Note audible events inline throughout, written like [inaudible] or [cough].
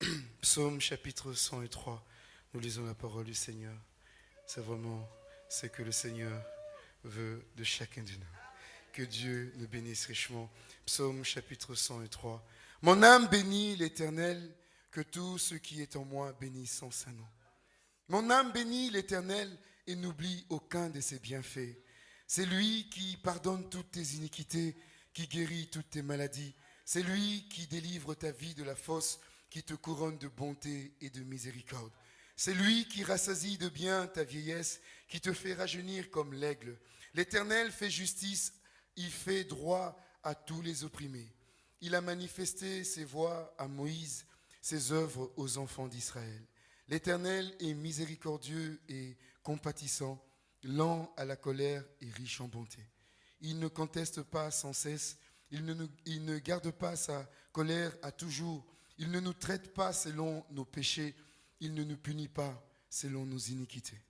[clears throat] [clears throat] Psaume chapitre 103, nous lisons la parole du Seigneur. C'est vraiment ce que le Seigneur veut de chacun de nous. Que Dieu nous bénisse richement. Psaume chapitre 103. Mon âme bénit l'Éternel, que tout ce qui est en moi bénisse son nom. Mon âme bénit l'Éternel et n'oublie aucun de ses bienfaits. C'est lui qui pardonne toutes tes iniquités, qui guérit toutes tes maladies. C'est lui qui délivre ta vie de la fosse qui te couronne de bonté et de miséricorde. C'est lui qui rassasie de bien ta vieillesse, qui te fait rajeunir comme l'aigle. L'Éternel fait justice, il fait droit à tous les opprimés. Il a manifesté ses voies à Moïse, ses œuvres aux enfants d'Israël. L'Éternel est miséricordieux et compatissant, lent à la colère et riche en bonté. Il ne conteste pas sans cesse, il ne, il ne garde pas sa colère à toujours, il ne nous traite pas selon nos péchés, il ne nous punit pas selon nos iniquités.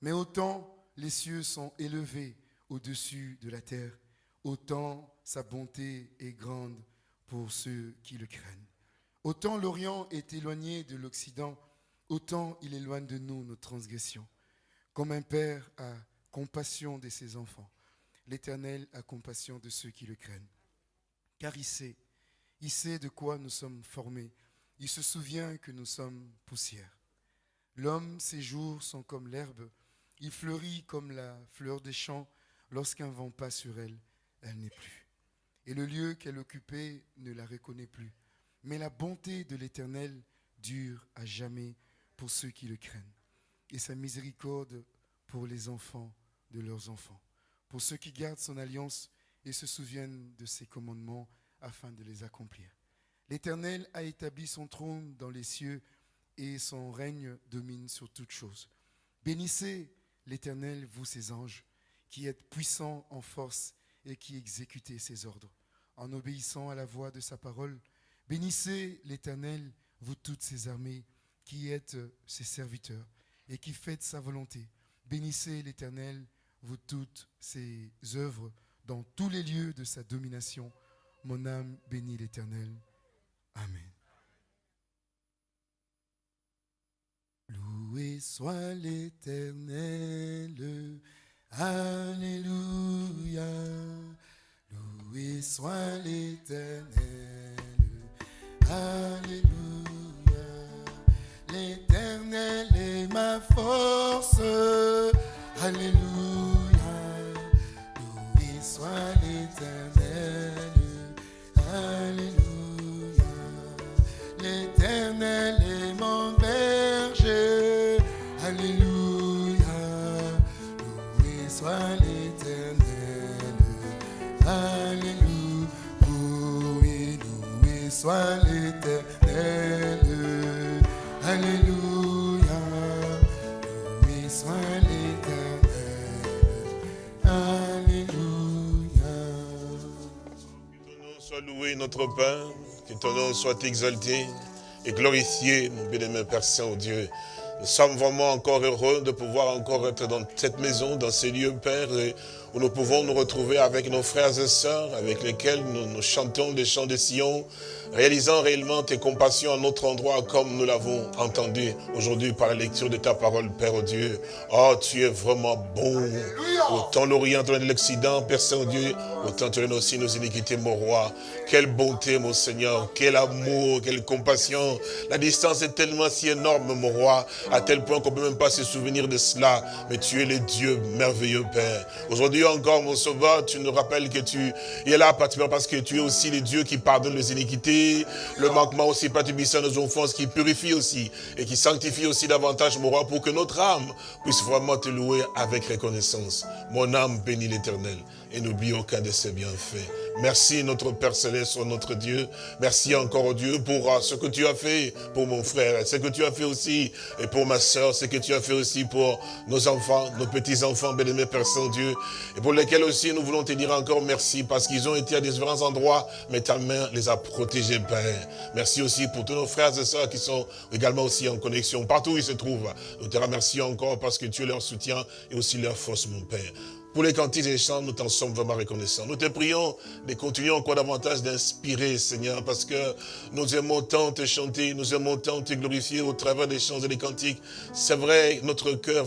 Mais autant les cieux sont élevés au-dessus de la terre, autant sa bonté est grande pour ceux qui le craignent. Autant l'Orient est éloigné de l'Occident, autant il éloigne de nous nos transgressions. Comme un père a compassion de ses enfants, l'Éternel a compassion de ceux qui le craignent. Car il sait il sait de quoi nous sommes formés. Il se souvient que nous sommes poussière. L'homme, ses jours sont comme l'herbe. Il fleurit comme la fleur des champs. Lorsqu'un vent passe sur elle, elle n'est plus. Et le lieu qu'elle occupait ne la reconnaît plus. Mais la bonté de l'Éternel dure à jamais pour ceux qui le craignent. Et sa miséricorde pour les enfants de leurs enfants. Pour ceux qui gardent son alliance et se souviennent de ses commandements afin de les accomplir. L'Éternel a établi son trône dans les cieux et son règne domine sur toutes choses. Bénissez l'Éternel, vous ses anges, qui êtes puissants en force et qui exécutez ses ordres, en obéissant à la voix de sa parole. Bénissez l'Éternel, vous toutes ses armées, qui êtes ses serviteurs et qui faites sa volonté. Bénissez l'Éternel, vous toutes ses œuvres, dans tous les lieux de sa domination. Mon âme bénit l'Éternel. Amen. Loué soit l'Éternel. Alléluia. Loué soit l'Éternel. Alléluia. L'Éternel est ma force. Alléluia. Loué soit l'Éternel. Alléluia. Soit l'éternel. Alléluia. Loué soit l'éternel. Alléluia. Que ton nom soit loué, notre Père, que ton nom soit exalté et glorifié, mon bien-aimé Père Saint-Dieu. Nous sommes vraiment encore heureux de pouvoir encore être dans cette maison, dans ces lieux, Père, où nous pouvons nous retrouver avec nos frères et sœurs, avec lesquels nous, nous chantons les chants de Sion, réalisant réellement tes compassions à notre endroit comme nous l'avons entendu aujourd'hui par la lecture de ta parole, Père oh Dieu. Oh, tu es vraiment bon. Autant l'Orient, autant l'Occident, Père Saint-Dieu, autant tu es aussi nos iniquités, mon roi. Quelle bonté, mon Seigneur, quel amour, quelle compassion. La distance est tellement si énorme, mon roi, à tel point qu'on ne peut même pas se souvenir de cela. Mais tu es le Dieu merveilleux, Père. Aujourd'hui encore, mon Sauveur, tu nous rappelles que tu es là, particulièrement parce que tu es aussi le Dieu qui pardonne les iniquités, le manquement aussi, à nos offenses, qui purifie aussi et qui sanctifie aussi davantage, mon roi, pour que notre âme puisse vraiment te louer avec reconnaissance. Mon âme bénit l'éternel et n'oublie aucun de ses bienfaits. Merci notre Père Céleste, notre Dieu. Merci encore Dieu pour euh, ce que tu as fait pour mon frère, ce que tu as fait aussi et pour ma soeur, ce que tu as fait aussi pour nos enfants, nos petits-enfants, bien-aimés Père Saint-Dieu, et pour lesquels aussi nous voulons te dire encore merci parce qu'ils ont été à différents endroits, mais ta main les a protégés, Père. Merci aussi pour tous nos frères et sœurs qui sont également aussi en connexion, partout où ils se trouvent. Nous te remercions encore parce que tu es leur soutien et aussi leur force, mon Père. Pour les cantiques et les chants, nous t'en sommes vraiment reconnaissants. Nous te prions de continuer encore davantage d'inspirer, Seigneur, parce que nous aimons tant te chanter, nous aimons tant te glorifier au travers des chants et des cantiques. C'est vrai, notre cœur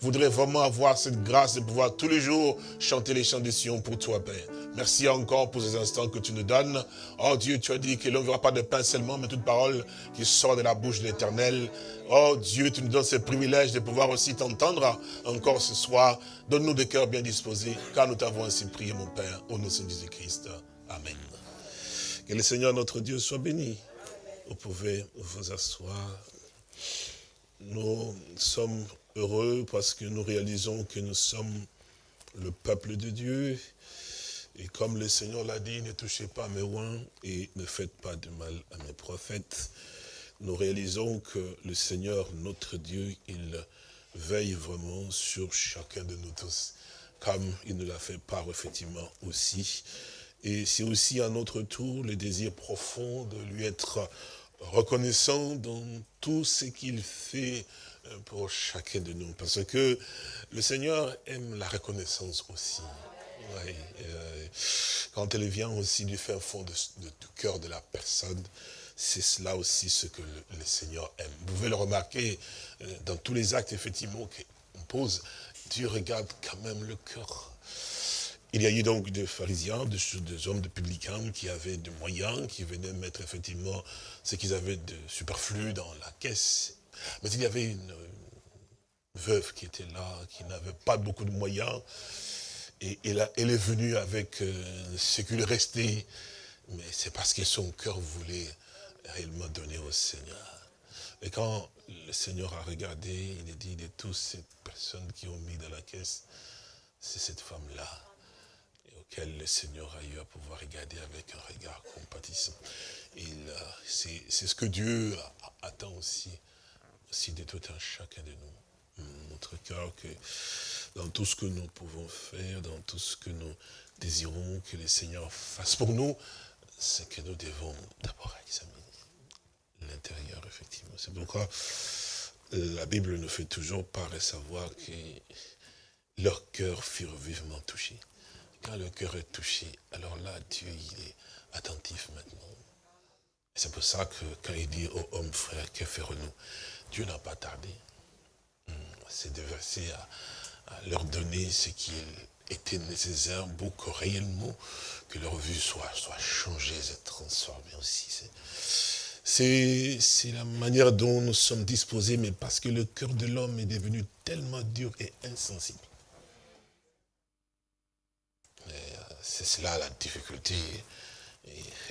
voudrait vraiment avoir cette grâce de pouvoir tous les jours chanter les chants de Sion pour toi, Père. Merci encore pour ces instants que tu nous donnes. Oh Dieu, tu as dit que l'on ne verra pas de pain seulement, mais toute parole qui sort de la bouche de l'éternel. Oh Dieu, tu nous donnes ce privilège de pouvoir aussi t'entendre encore ce soir. Donne-nous des cœurs bien disposés, car nous t'avons ainsi prié, mon Père, au nom de Jésus-Christ. Amen. Que le Seigneur notre Dieu soit béni. Vous pouvez vous asseoir. Nous sommes heureux parce que nous réalisons que nous sommes le peuple de Dieu et comme le Seigneur l'a dit, ne touchez pas mes rois et ne faites pas de mal à mes prophètes. Nous réalisons que le Seigneur, notre Dieu, il veille vraiment sur chacun de nous tous, comme il nous l'a fait part effectivement aussi. Et c'est aussi à notre tour le désir profond de lui être reconnaissant dans tout ce qu'il fait euh, pour chacun de nous. Parce que le Seigneur aime la reconnaissance aussi. Oui, euh, quand elle vient aussi du fin fond du cœur de la personne, c'est cela aussi ce que le, Seigneur aime. Vous pouvez le remarquer euh, dans tous les actes, effectivement, qu'on pose. Dieu regarde quand même le cœur. Il y a eu donc des pharisiens, des, hommes de publicains qui avaient des moyens, qui venaient mettre effectivement ce qu'ils avaient de superflu dans la caisse. Mais il y avait une veuve qui était là, qui n'avait pas beaucoup de moyens, et, elle est venue avec euh, ce qui lui restait, mais c'est parce que son cœur voulait réellement donner au Seigneur. Et quand le Seigneur a regardé, il a dit de toutes ces personnes qui ont mis dans la caisse, c'est cette femme-là auquel le Seigneur a eu à pouvoir regarder avec un regard compatissant. C'est ce que Dieu attend aussi, aussi de tout un chacun de nous. Notre cœur que dans tout ce que nous pouvons faire, dans tout ce que nous désirons que le Seigneur fasse pour nous, c'est que nous devons d'abord examiner l'intérieur, effectivement. C'est pourquoi la Bible nous fait toujours part et savoir que leur cœur furent vivement touchés. Quand le cœur est touché, alors là, Dieu, il est attentif maintenant. C'est pour ça que quand il dit aux hommes, frères, que ferons-nous? Dieu n'a pas tardé. C'est de verser à, leur donner ce qui était nécessaire pour que réellement que leur vue soit, soit changée et transformée aussi. C'est la manière dont nous sommes disposés, mais parce que le cœur de l'homme est devenu tellement dur et insensible. Euh, c'est cela la difficulté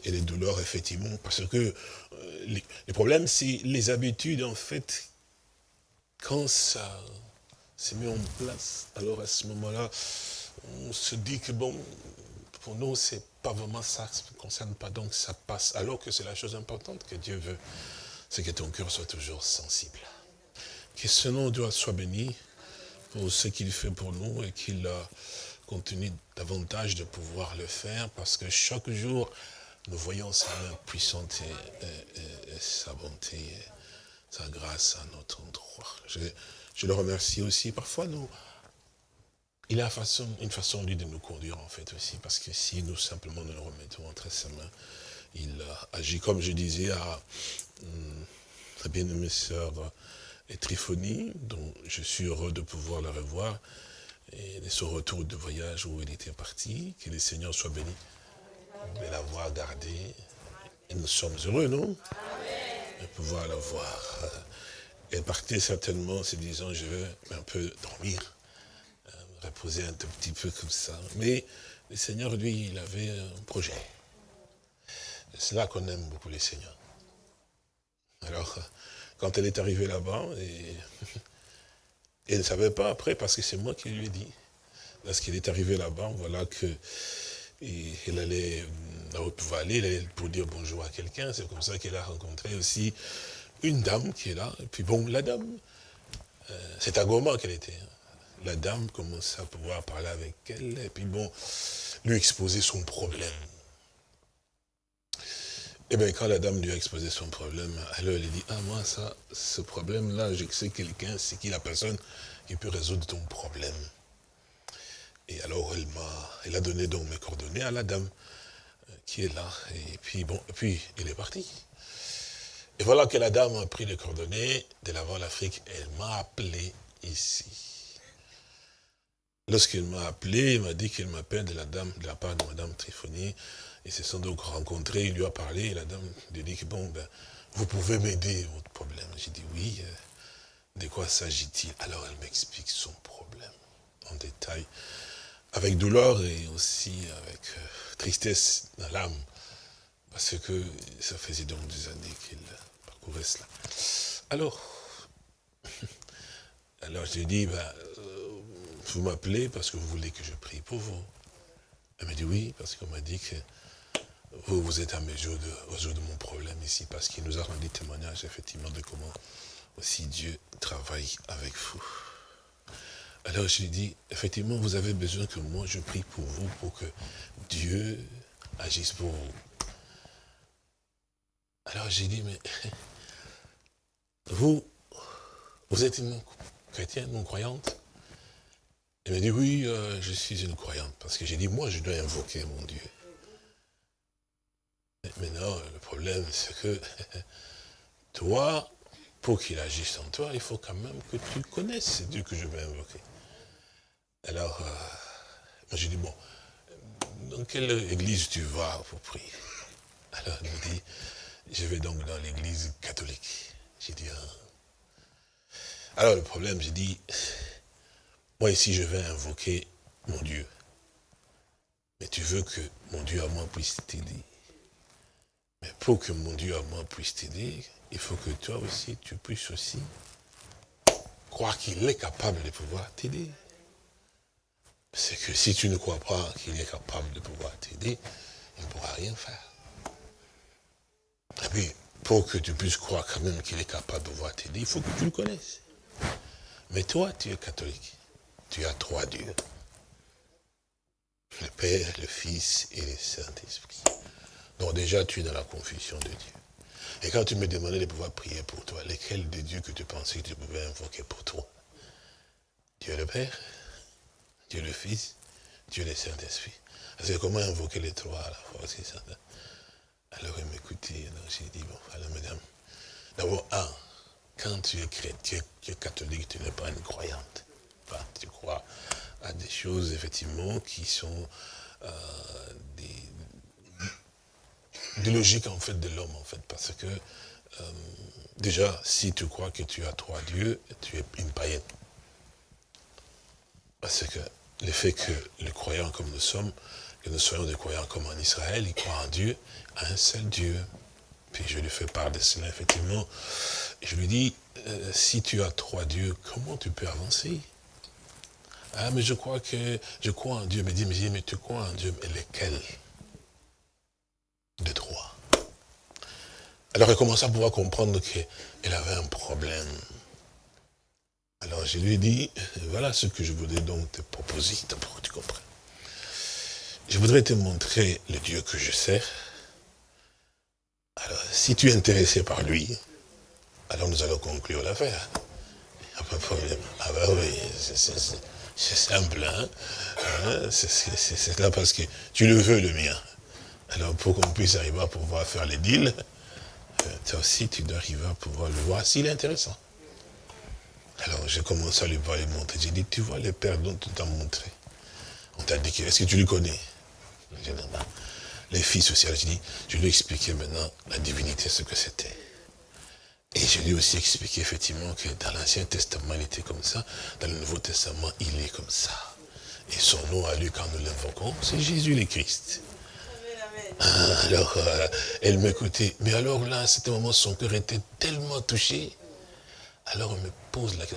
et, les douleurs, effectivement, parce que euh, les problèmes, c'est les habitudes, en fait, quand ça c'est mis en place. Alors à ce moment-là, on se dit que bon, pour nous, c'est pas vraiment ça, ça ne concerne pas, donc ça passe. Alors que c'est la chose importante que Dieu veut, c'est que ton cœur soit toujours sensible. Que ce nom doit soit béni pour ce qu'il fait pour nous et qu'il continue davantage de pouvoir le faire parce que chaque jour, nous voyons sa main puissante et, sa bonté, sa grâce à notre endroit. Je le remercie aussi. Parfois, nous, il a une façon, de nous conduire, en fait, aussi. Parce que si nous, simplement, nous le remettons entre ses mains, il agit, comme je disais, à hum, très bien-aimée sœur et dont je suis heureux de pouvoir la revoir, et de son retour de voyage où il était parti, que le Seigneur soit béni de l'avoir gardée. Et nous sommes heureux, non? De pouvoir la voir. Elle partait certainement se disant, je veux un peu dormir, euh, me reposer un tout petit peu comme ça. Mais le Seigneur, lui, il avait un projet. C'est là qu'on aime beaucoup les Seigneurs. Alors, quand elle est arrivée là-bas, [laughs] elle ne savait pas après, parce que c'est moi qui lui ai dit. Lorsqu'elle est arrivée là-bas, voilà que elle allait, elle pouvait aller pour dire bonjour à quelqu'un. C'est comme ça qu'elle a rencontré aussi une dame qui est là. Et puis bon, la dame, euh, c'est à Goma qu'elle était. Hein. La dame commence à pouvoir parler avec elle, et puis bon, lui exposer son problème. Et bien, quand la dame lui a exposé son problème, alors elle dit, ah moi, ça, ce problème-là, je sais quelqu'un, c'est qui la personne qui peut résoudre ton problème. Et alors, elle m'a, elle a donné donc mes coordonnées à la dame euh, qui est là. Et puis, bon, et puis, il est parti. Et voilà que la dame a pris les coordonnées de l'avant l'Afrique. Elle m'a appelé ici. Lorsqu'elle m'a appelé, il m'a dit qu'il m'appelle de la dame, de la part de Madame Triphonie. Ils se sont donc rencontrés, il lui a parlé, et la dame lui a dit que bon, ben, vous pouvez m'aider, votre problème. J'ai dit oui, euh, de quoi s'agit-il? Alors elle m'explique son problème en détail, avec douleur et aussi avec euh, tristesse dans l'âme, parce que ça faisait donc des années qu'il parcourait cela. Alors, [laughs] alors j'ai dit, ben, euh, vous m'appelez parce que vous voulez que je prie pour vous. Elle m'a dit oui, parce qu'on m'a dit que vous, vous êtes à mesure de résoudre mon problème ici, parce qu'il nous a rendu témoignage, effectivement, de comment aussi Dieu travaille avec vous. Alors je lui dis, effectivement, vous avez besoin que moi je prie pour vous, pour que Dieu agisse pour vous. Alors j'ai dit, mais [laughs] vous, vous êtes une chrétienne, non croyante? Elle m'a dit, oui, euh, je suis une croyante, parce que j'ai dit, moi je dois invoquer mon Dieu. Maintenant, le problème, c'est que [laughs] toi, pour qu'il agisse en toi, il faut quand même que tu connaisses ce Dieu que je vais invoquer. Alors, euh, j'ai dit, bon, dans quelle église tu vas pour prier? [laughs] Alors il me dit, je vais donc dans l'église catholique. J'ai dit, ah. Alors le problème, j'ai dit, moi ici je vais invoquer mon Dieu. Mais tu veux que mon Dieu à moi puisse t'aider. Mais pour que mon Dieu à moi puisse t'aider, il faut que toi aussi, tu puisses aussi croire qu'il est capable de pouvoir t'aider. C'est que si tu ne crois pas qu'il est capable de pouvoir t'aider, il ne pourra rien faire. Et puis, pour que tu puisses croire quand même qu'il est capable de pouvoir t'aider, il faut que tu le connaisses. Mais toi, tu es catholique. Tu as trois dieux. Le Père, le Fils et le Saint-Esprit. Donc déjà, tu es dans la confusion de Dieu. Et quand tu me demandais de pouvoir prier pour toi, lesquels des dieux que tu pensais que tu pouvais invoquer pour toi? Dieu le Père, Dieu le Fils, Dieu le Saint-Esprit. C'est comment invoquer les trois à la fois aussi, ça. Alors il m'écoutait, j'ai dit, bon, alors madame, d'abord, un, quand tu es chrétien, tu es catholique, tu n'es pas une croyante. tu crois à des choses, effectivement, qui sont euh, des, logiques en fait de l'homme en fait parce que euh, déjà si tu crois que tu as trois dieux tu es une païenne parce que le fait que les croyants comme nous sommes que nous soyons des croyants comme en Israël ils croient en Dieu un seul Dieu puis je lui fais part de cela effectivement je lui dis euh, si tu as trois dieux comment tu peux avancer? Ah mais je crois que je crois en Dieu mais dis mais, mais tu crois en Dieu mais lesquels de droit. Alors elle commence à pouvoir comprendre qu'elle avait un problème. Alors je lui ai dit, voilà ce que je voudrais donc te proposer, d'abord tu comprends. Je voudrais te montrer le Dieu que je sers. Alors, si tu es intéressé par lui, alors nous allons conclure l'affaire. Il n'y a pas de problème. Ah ben oui, C'est simple, hein, hein C'est là parce que tu le veux, le mien. Alors, pour qu'on puisse arriver à pouvoir faire les deals, euh, toi aussi, tu dois arriver à pouvoir le voir s'il est intéressant. Alors, j'ai commencé à lui parler, montrer. J'ai dit, tu vois les pères dont tu t'as montré. On t'a dit, est-ce que tu le connais? Les fils aussi. Alors, j'ai dit, je lui ai expliqué maintenant la divinité, ce que c'était. Et je lui ai aussi expliqué effectivement que dans l'Ancien Testament, il était comme ça. Dans le Nouveau Testament, il est comme ça. Et son nom à lui, quand nous l'invoquons, c'est Jésus le Christ. Ah, alors, euh, elle m'écoutait. Mais alors là, à ce moment, son cœur était tellement touché. Alors, elle me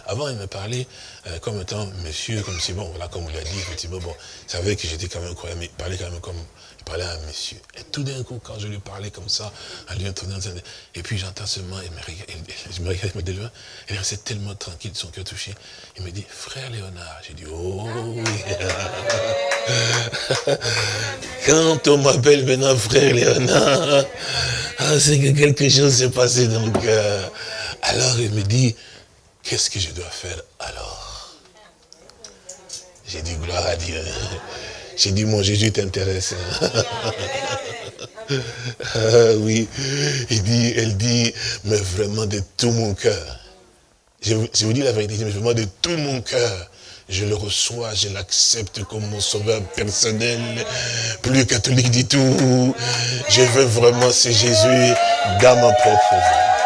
Avant, elle me parlait euh, comme étant monsieur, comme si, bon, voilà, comme on l'a dit, effectivement, bon, il savait que j'étais quand même croyant, mais il parlait quand même comme il parlait à un monsieur. Et tout d'un coup, quand je lui parlais comme ça, à lui entendant, et puis j'entends seulement, il me regarde, je me regarde, il me dit, il restait tellement tranquille, son cœur touché. Il me dit, frère Léonard. J'ai dit, oh oui. [laughs] Quand on m'appelle maintenant frère Léonard, ah, c'est que quelque chose s'est passé dans le cœur. Alors il me dit, qu'est-ce que je dois faire alors? J'ai dit, gloire à Dieu. J'ai dit, mon Jésus t'intéresse. ah, oui, il dit, elle dit, mais vraiment de tout mon cœur. Je, vous dis la vérité, mais vraiment de tout mon cœur. Je le reçois, je l'accepte comme mon sauveur personnel, plus catholique du tout. Je veux vraiment ce Jésus dans ma propre vie.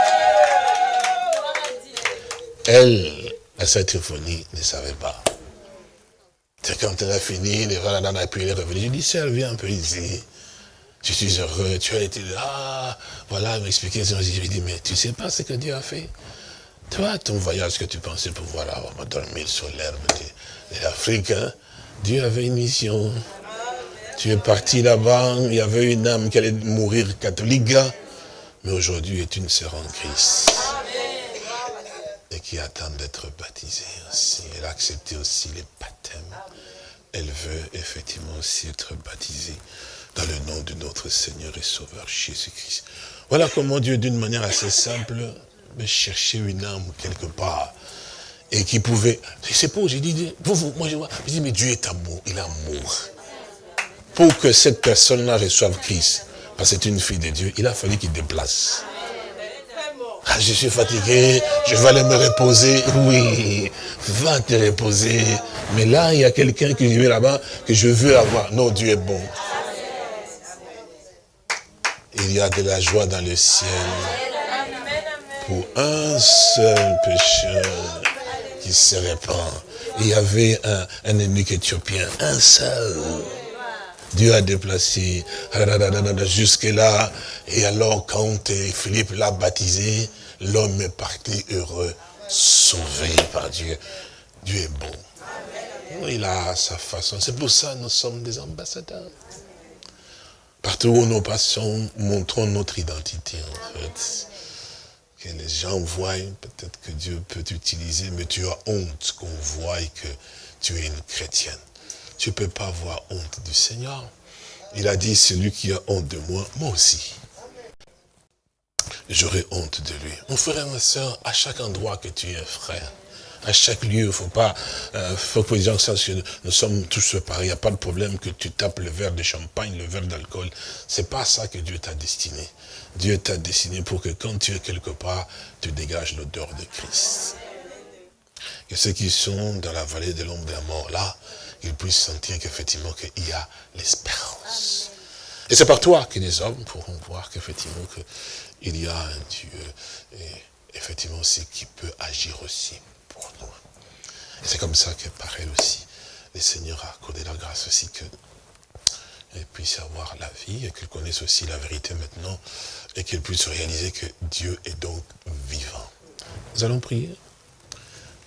Elle, la symphonie, ne savait pas. C'est quand elle a fini, les et puis elle est revenue. Je dis, sœur, viens un peu ici. Je suis heureux, tu as été là. Ah, voilà, elle m'expliquait. Je lui dis, mais tu sais pas ce que Dieu a fait? Toi, ton voyage que tu pensais pouvoir avoir dormir sur l'herbe de, l'Afrique, hein, Dieu avait une mission. Tu es parti là-bas, il y avait une âme qui allait mourir catholique, hein. mais aujourd'hui est une sœur en Christ et qui attend d'être baptisée aussi. Elle a accepté aussi les baptêmes. Elle veut effectivement aussi être baptisée dans le nom de notre Seigneur et Sauveur Jésus-Christ. Voilà comment Dieu, d'une manière assez simple, me chercher une âme quelque part. Et qui pouvait... C'est pour, j'ai dit, vous, vous, moi je vois, je dis, mais Dieu est amour, il est amour. Pour que cette personne-là reçoive Christ, parce que c'est une fille de Dieu, il a fallu qu'il déplace. Ah, je suis fatigué, je vais aller me reposer. Oui, va te reposer. Mais là, il y a quelqu'un qui vient là-bas que je veux avoir. Non, Dieu est bon. Il y a de la joie dans le ciel pour un seul pécheur qui se répand. Il y avait un, un ennemi éthiopien, un seul. Dieu a déplacé jusque-là. Et alors, quand Philippe l'a baptisé, l'homme est parti heureux, sauvé par Dieu. Dieu est bon. Il a sa façon. C'est pour ça que nous sommes des ambassadeurs. Partout où nous passons, montrons notre identité, en fait. Que les gens voient, peut-être que Dieu peut t'utiliser, mais tu as honte qu'on voie que tu es une chrétienne. Tu ne peux pas avoir honte du Seigneur. Il a dit, celui qui a honte de moi, moi aussi. J'aurai honte de lui. Mon frère et ma soeur, à chaque endroit que tu es frère, à chaque lieu, il ne faut pas, euh, faut que les gens sachent que nous sommes tous pareils. Il n'y a pas de problème que tu tapes le verre de champagne, le verre d'alcool. C'est pas ça que Dieu t'a destiné. Dieu t'a destiné pour que quand tu es quelque part, tu dégages l'odeur de Christ. Que ceux qui sont dans la vallée de l'ombre de la mort, là, qu'ils puissent sentir qu'effectivement qu'il y a l'espérance. Et c'est par toi que les hommes pourront voir qu'effectivement il y a un Dieu, et effectivement aussi qui peut agir aussi pour nous. Et c'est comme ça que par elle aussi, le Seigneur a accordé la grâce aussi que elle puisse avoir la vie et qu'elle connaisse aussi la vérité maintenant et qu'elle puisse réaliser que Dieu est donc vivant. Nous allons prier.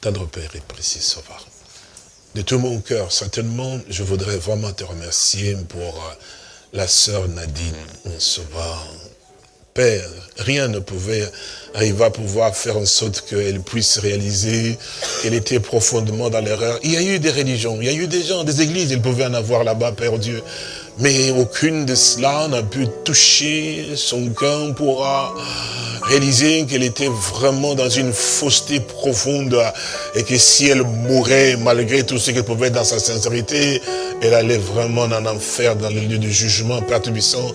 Tendre Père et précieux Sauveur de tout mon cœur, certainement, je voudrais vraiment te remercier pour euh, la sœur Nadine, sauveur. Père, rien ne pouvait arriver à pouvoir faire en sorte qu'elle puisse réaliser qu'elle était profondément dans l'erreur. Il y a eu des religions, il y a eu des gens, des églises, ils pouvaient en avoir là-bas, Père Dieu. Mais aucune de cela n'a pu toucher son cœur pour réaliser qu'elle était vraiment dans une fausseté profonde et que si elle mourait malgré tout ce qu'elle pouvait dans sa sincérité, elle allait vraiment en enfer, dans le lieu du jugement, Père Tubissant,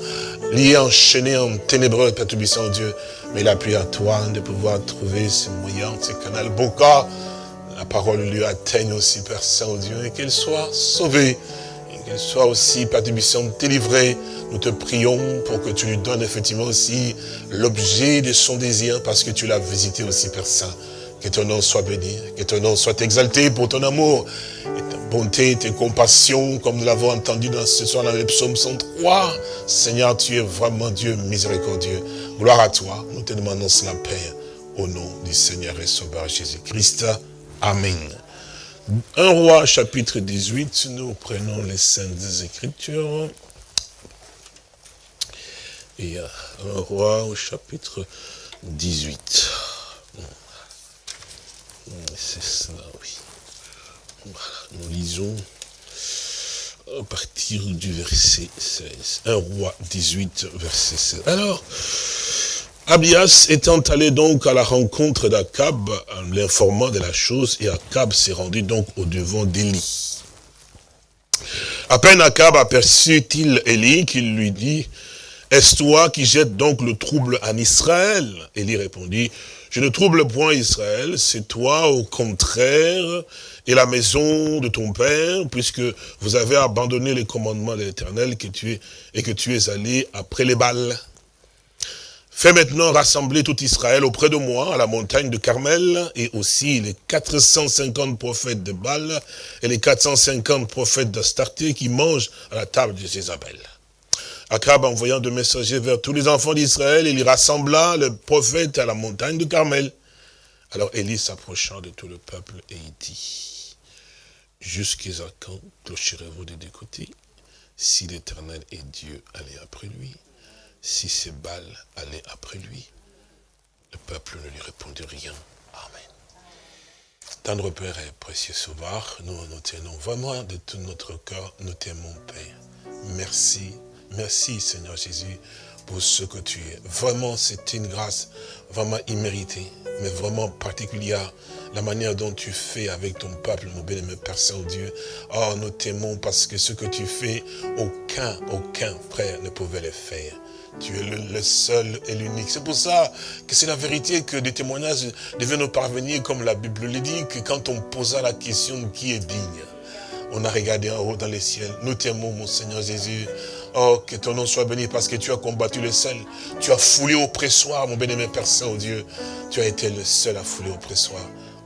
lié, enchaîné en ténébreux, Père Tubissant, Dieu. Mais il a à toi de pouvoir trouver ce moyen, ce canal. Cas, la parole lui atteigne aussi, Père Saint-Dieu, et qu'elle soit sauvée qu'elle soit aussi, Père Tubissant, délivrée. Nous te prions pour que tu lui donnes effectivement aussi l'objet de son désir, parce que tu l'as visité aussi, Père Saint. Que ton nom soit béni, que ton nom soit exalté pour ton amour, ta bonté, tes compassions, comme nous l'avons entendu dans ce soir dans le psaume 103. Seigneur, tu es vraiment Dieu miséricordieux. Gloire à toi, nous te demandons cela, Père, au nom du Seigneur et Sauveur Jésus-Christ. Amen. Un roi, chapitre 18, nous prenons les Saintes Écritures. Et un roi au chapitre 18. C'est cela, oui. Nous lisons à partir du verset 16. Un roi 18, verset 16. Alors, Abias étant allé donc à la rencontre d'Akab, en l'informant de la chose, et Akab s'est rendu donc au devant d'Élie. À peine Akab aperçut-il Élie, qu'il lui dit, est-ce toi qui jettes donc le trouble en Israël? Élie répondit, je ne trouble point Israël, c'est toi au contraire, et la maison de ton père, puisque vous avez abandonné les commandements de l'Éternel et que tu es allé après les balles. Fais maintenant rassembler tout Israël auprès de moi, à la montagne de Carmel, et aussi les 450 prophètes de Baal et les 450 prophètes d'Astarté qui mangent à la table de Jézabel. Akab, envoyant de messagers vers tous les enfants d'Israël, il rassembla les prophètes à la montagne de Carmel. Alors Élie s'approcha de tout le peuple et il dit, jusqu'à quand clocherez-vous des deux côtés Si l'Éternel est Dieu, allez après lui? Si ces balles allaient après lui. Le peuple ne lui répondit rien. Amen. Tendre Père et précieux Sauveur, nous nous tenons vraiment de tout notre cœur, nous t'aimons Père. Merci, merci Seigneur Jésus pour ce que tu es. Vraiment, c'est une grâce vraiment imméritée, mais vraiment particulière. La manière dont tu fais avec ton peuple, mon bien-aimé Père Saint-Dieu. Oh, nous t'aimons parce que ce que tu fais, aucun, aucun frère ne pouvait le faire. Tu es le, seul et l'unique. C'est pour ça que c'est la vérité que des témoignages devaient nous parvenir, comme la Bible le dit, que quand on posa la question qui est digne, on a regardé en haut dans les ciels. Nous t'aimons, mon Seigneur Jésus. Oh, que ton nom soit béni parce que tu as combattu le seul. Tu as foulé au pressoir, mon bien-aimé Père Saint-Dieu. Tu as été le seul à fouler au pressoir.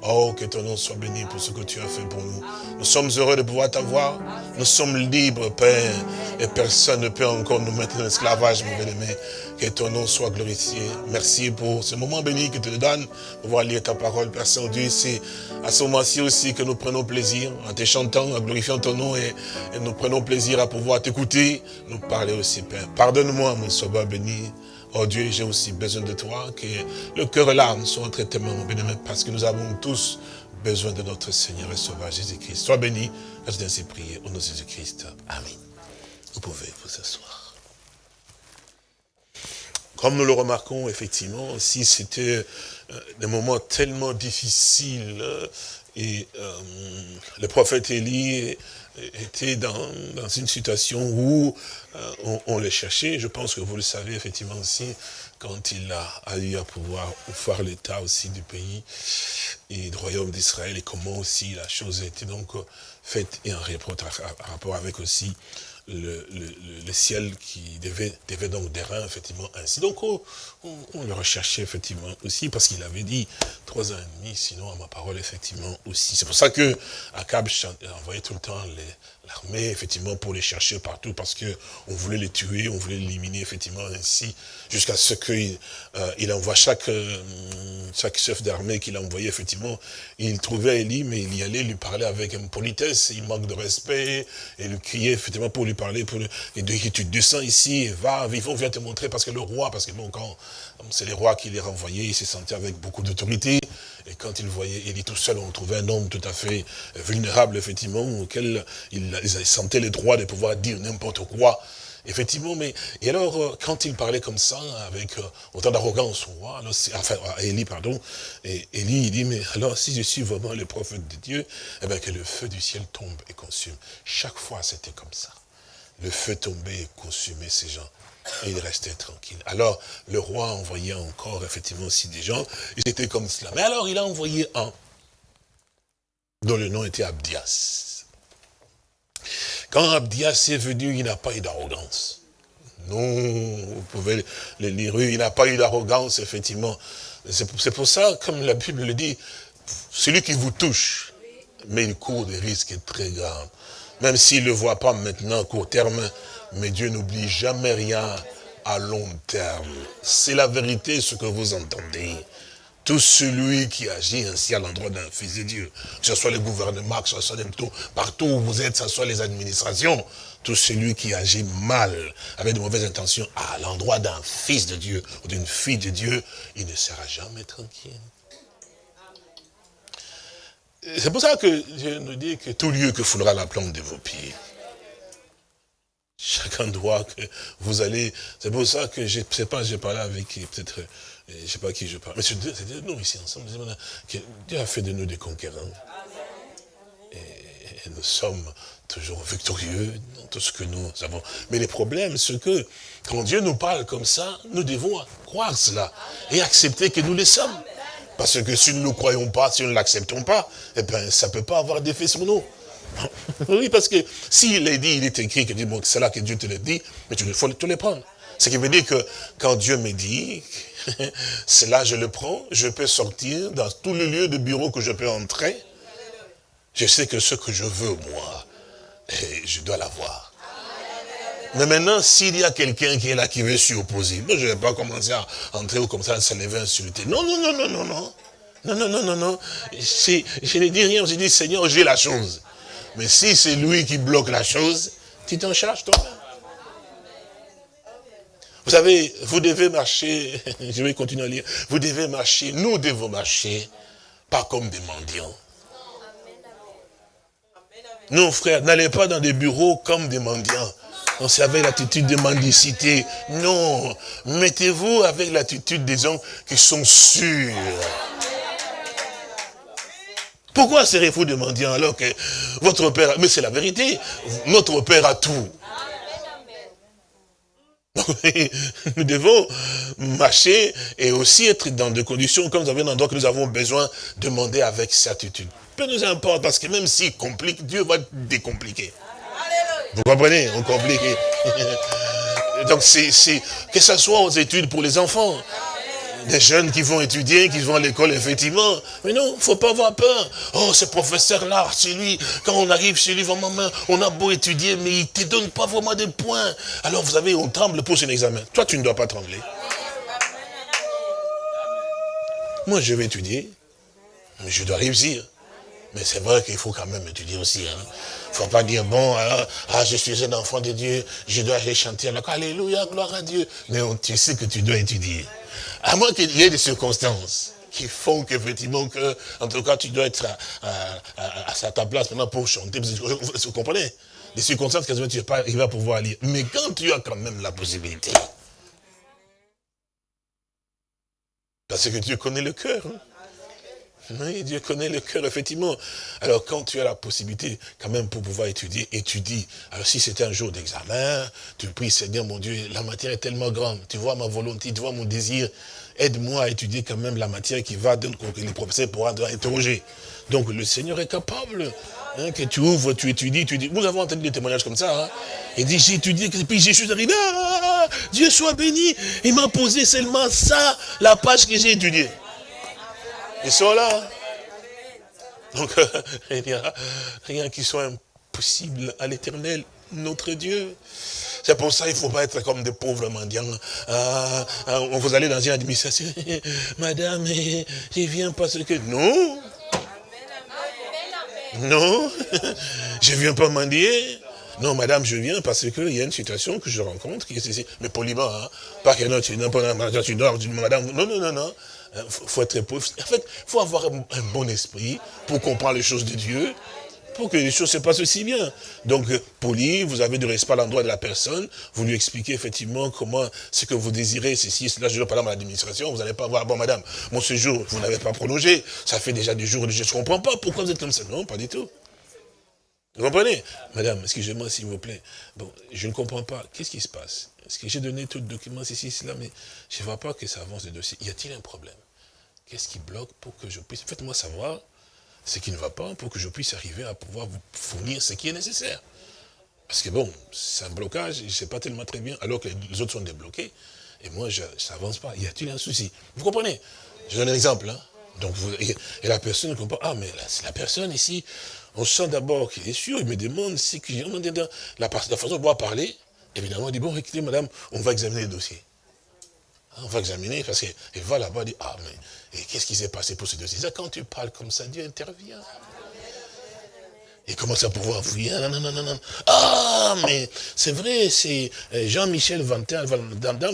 Oh, que ton nom soit béni pour ce que tu as fait pour nous. Nous sommes heureux de pouvoir t'avoir. Nous sommes libres, Père. Et personne ne peut encore nous mettre dans l'esclavage, mon bien-aimé. Que ton nom soit glorifié. Merci pour ce moment béni que tu nous donnes. Pouvoir lire ta parole, Père Saint-Dieu. C'est à ce moment-ci aussi que nous prenons plaisir en te chantant, en glorifiant ton nom. Et, nous prenons plaisir à pouvoir t'écouter, nous parler aussi, Père. Pardonne-moi, mon sauveur béni. Oh Dieu, j'ai aussi besoin de toi, que le cœur et l'âme soient entre tes mains, mon béni, parce que nous avons tous besoin de notre Seigneur et Sauveur Jésus-Christ. Sois béni, je ainsi prier au nom de Jésus-Christ. Amen. Vous pouvez vous asseoir. Comme nous le remarquons, effectivement, si c'était euh, des moments tellement difficiles, euh, et euh, le prophète Élie était dans, une situation où euh, on, on, le cherchait. Je pense que vous le savez effectivement aussi, quand il a, eu à pouvoir voir l'état aussi du pays et du royaume d'Israël et comment aussi la chose a été donc faite et en rapport avec aussi le, le, ciel qui devait, devait donc des effectivement, ainsi. Donc, on, le recherchait, effectivement, aussi, parce qu'il avait dit trois ans et demi, sinon, à ma parole, effectivement, aussi. C'est pour ça que Akab envoyait tout le temps l'armée, effectivement, pour les chercher partout, parce que on voulait les tuer, on voulait l'éliminer, effectivement, ainsi, jusqu'à ce qu'il euh, envoie chaque, euh, chaque chef d'armée qu'il envoyait, effectivement, il trouvait Élie, mais il y allait lui parler avec une politesse, il manque de respect, et lui criait, effectivement, pour lui parler, pour lui, et tu descends ici, va, vivons, viens te montrer, parce que le roi, parce que bon, quand c'est les rois qui les renvoyaient, il s'est senti avec beaucoup d'autorité, et quand il voyait Élie tout seul, on trouvait un homme tout à fait vulnérable, effectivement, auquel il, il sentait le droit de pouvoir dire n'importe quoi, Effectivement, mais et alors euh, quand il parlait comme ça, avec euh, autant d'arrogance au roi, enfin à Élie, pardon, Élie il dit mais alors si je suis vraiment le prophète de Dieu, eh bien que le feu du ciel tombe et consume. Chaque fois c'était comme ça. Le feu tombait et consumait ces gens. Il restait tranquille. Alors, le roi envoyait encore, effectivement, aussi des gens. Ils étaient comme cela. Mais alors, il a envoyé un, dont le nom était Abdias. Quand Abdias est venu, il n'a pas eu d'arrogance. Non, vous pouvez le lire, il n'a pas eu d'arrogance, effectivement. C'est pour ça, comme la Bible le dit, celui qui vous touche, mais il court des risques très graves. Même s'il ne le voit pas maintenant, court terme, mais Dieu n'oublie jamais rien à long terme. C'est la vérité ce que vous entendez. Tout celui qui agit ainsi à l'endroit d'un fils de Dieu, que ce soit le gouvernement, que ce soit tout, partout où vous êtes, que ce soit les administrations, tout celui qui agit mal, avec de mauvaises intentions, à l'endroit d'un fils de Dieu ou d'une fille de Dieu, il ne sera jamais tranquille. C'est pour ça que je nous dis que tout lieu que foulera la plante de vos pieds, chaque endroit que vous allez, c'est pour ça que je ne sais pas, j'ai parlé avec peut-être je ne sais pas qui je parle. Mais c'est nous ici ensemble. Dieu a fait de nous des conquérants. Et, nous sommes toujours victorieux dans tout ce que nous avons. Mais le problème, c'est que quand Dieu nous parle comme ça, nous devons croire cela et accepter que nous le sommes. Parce que si nous ne croyons pas, si nous ne l'acceptons pas, eh bien, ça ne peut pas avoir d'effet sur nous. Oui, parce que s'il est dit, il est écrit, que bon, c'est là que Dieu te le dit, mais tu faut tout les prendre. Ce qui veut dire que quand Dieu me dit, [laughs] c'est là je le prends, je peux sortir dans tous les lieux de bureau que je peux entrer. Je sais que ce que je veux, moi, je dois l'avoir. Mais maintenant, s'il y a quelqu'un qui est là, qui veut s'y opposer, je ne vais pas commencer à entrer ou comme ça, à se lever, insulter. Non, non, non, non, non, non. Non, non, non, non, non. Je ne dis rien, je dis, Seigneur, j'ai la chose. Mais si c'est lui qui bloque la chose, tu t'en charges toi-même. Vous savez, vous devez marcher, [laughs] je vais continuer à lire, vous devez marcher, nous devons marcher, pas comme des mendiants. Non, frère, n'allez pas dans des bureaux comme des mendiants. On avec l'attitude de mendicité. Non, mettez-vous avec l'attitude des gens qui sont sûrs. Pourquoi serez-vous des mendiants alors que votre père, mais c'est la vérité, notre père a tout. [laughs] nous devons marcher et aussi être dans des conditions, comme vous avez un endroit que nous avons besoin, de demander avec certitude. Peu nous importe, parce que même s'il complique, Dieu va décompliquer. Vous comprenez? On complique. [laughs] Donc, c'est que ce soit aux études pour les enfants, des jeunes qui vont étudier, qui vont à l'école, effectivement. Mais non, faut pas avoir peur. Oh, ce professeur-là, c'est lui, quand on arrive chez lui, vraiment, on a beau étudier, mais il te donne pas vraiment des points. Alors, vous savez, on tremble pour son examen. Toi, tu ne dois pas trembler. Moi, je vais étudier, mais je dois réussir. Mais c'est vrai qu'il faut quand même étudier aussi. Il hein. ne faut pas dire, bon, ah, je suis un enfant de Dieu, je dois aller chanter, alors, alléluia, gloire à Dieu. Mais tu sais que tu dois étudier. À moins qu'il y ait des circonstances qui font qu'effectivement, que, en tout cas, tu dois être à, ta place maintenant pour chanter. Vous comprenez? Des circonstances que tu ne vas pas arriver à pouvoir lire. Mais quand tu as quand même la possibilité, parce que Dieu connaît le cœur. Hein. Oui, Dieu connaît le cœur, effectivement. Alors, quand tu as la possibilité, quand même, pour pouvoir étudier, étudie. Alors, si c'était un jour d'examen, tu pries, Seigneur, mon Dieu, la matière est tellement grande. Tu vois ma volonté, tu vois mon désir. Aide-moi à étudier quand même la matière qui va, donc, les professeurs pourront interroger. Donc, le Seigneur est capable. Hein, que tu ouvres, tu étudies, tu dis. Nous avons entendu des témoignages comme ça. Hein. Il dit, j'ai étudié, puis je suis arrivé, ah, Dieu soit béni. Il m'a posé seulement ça, la page que j'ai étudiée. Ils sont là. Donc, [laughs] a rien qui soit impossible à l'éternel, notre Dieu. C'est pour ça qu'il ne faut pas être comme des pauvres mendiants. Ah, ah, vous allez dans une administration. [laughs] Madame, je viens parce que... Non. Non. [laughs] Je ne viens pas mendier. Non, madame, je viens parce qu'il y a une situation que je rencontre qui. Mais poliment, hein. Pas que non, tu, non, tu dors, madame. Non, non, non, non. Euh, faut être pauvre. En fait, faut avoir un, bon esprit pour comprendre les choses de Dieu pour que les choses se passent aussi bien. Donc, euh, poli, vous avez du respect à l'endroit de la personne, vous lui expliquez effectivement comment, ce que vous désirez, ceci, cela, je par exemple à l'administration, vous n'allez pas voir, bon madame, mon séjour, vous n'avez pas prolongé, ça fait déjà des jours, je ne comprends pas, pourquoi vous êtes comme ça? Non, pas du tout. Vous comprenez? Madame, excusez-moi s'il vous plaît. Bon, je ne comprends pas. Qu'est-ce qui se passe? Est-ce que j'ai donné tout le document, ceci, cela, mais je ne vois pas que ça avance le dossier. Y a-t-il un problème? Qu'est-ce qui bloque pour que je puisse... Faites-moi savoir ce qui ne va pas pour que je puisse arriver à pouvoir vous fournir ce qui est nécessaire. Parce que bon, c'est un blocage, je ne sais pas tellement très bien, alors que les autres sont débloqués, et moi, je, n'avance pas. Y a-t-il un souci? Vous comprenez? Je donne un exemple. Hein. Donc, et, la personne comprend, ah, mais c'est la personne ici, on sent d'abord qu'il est sûr, il me demande si la, la façon de pouvoir parler, évidemment, il dit, bon, écoutez, madame, on va examiner le dossier. On va examiner, parce qu'il va là-bas, il dit, ah, mais qu'est-ce qui s'est passé pour ce dossier? Quand tu parles comme ça, Dieu intervient. Il commence à pouvoir fouiller? Ah, mais c'est vrai, c'est euh, Jean-Michel Vantin,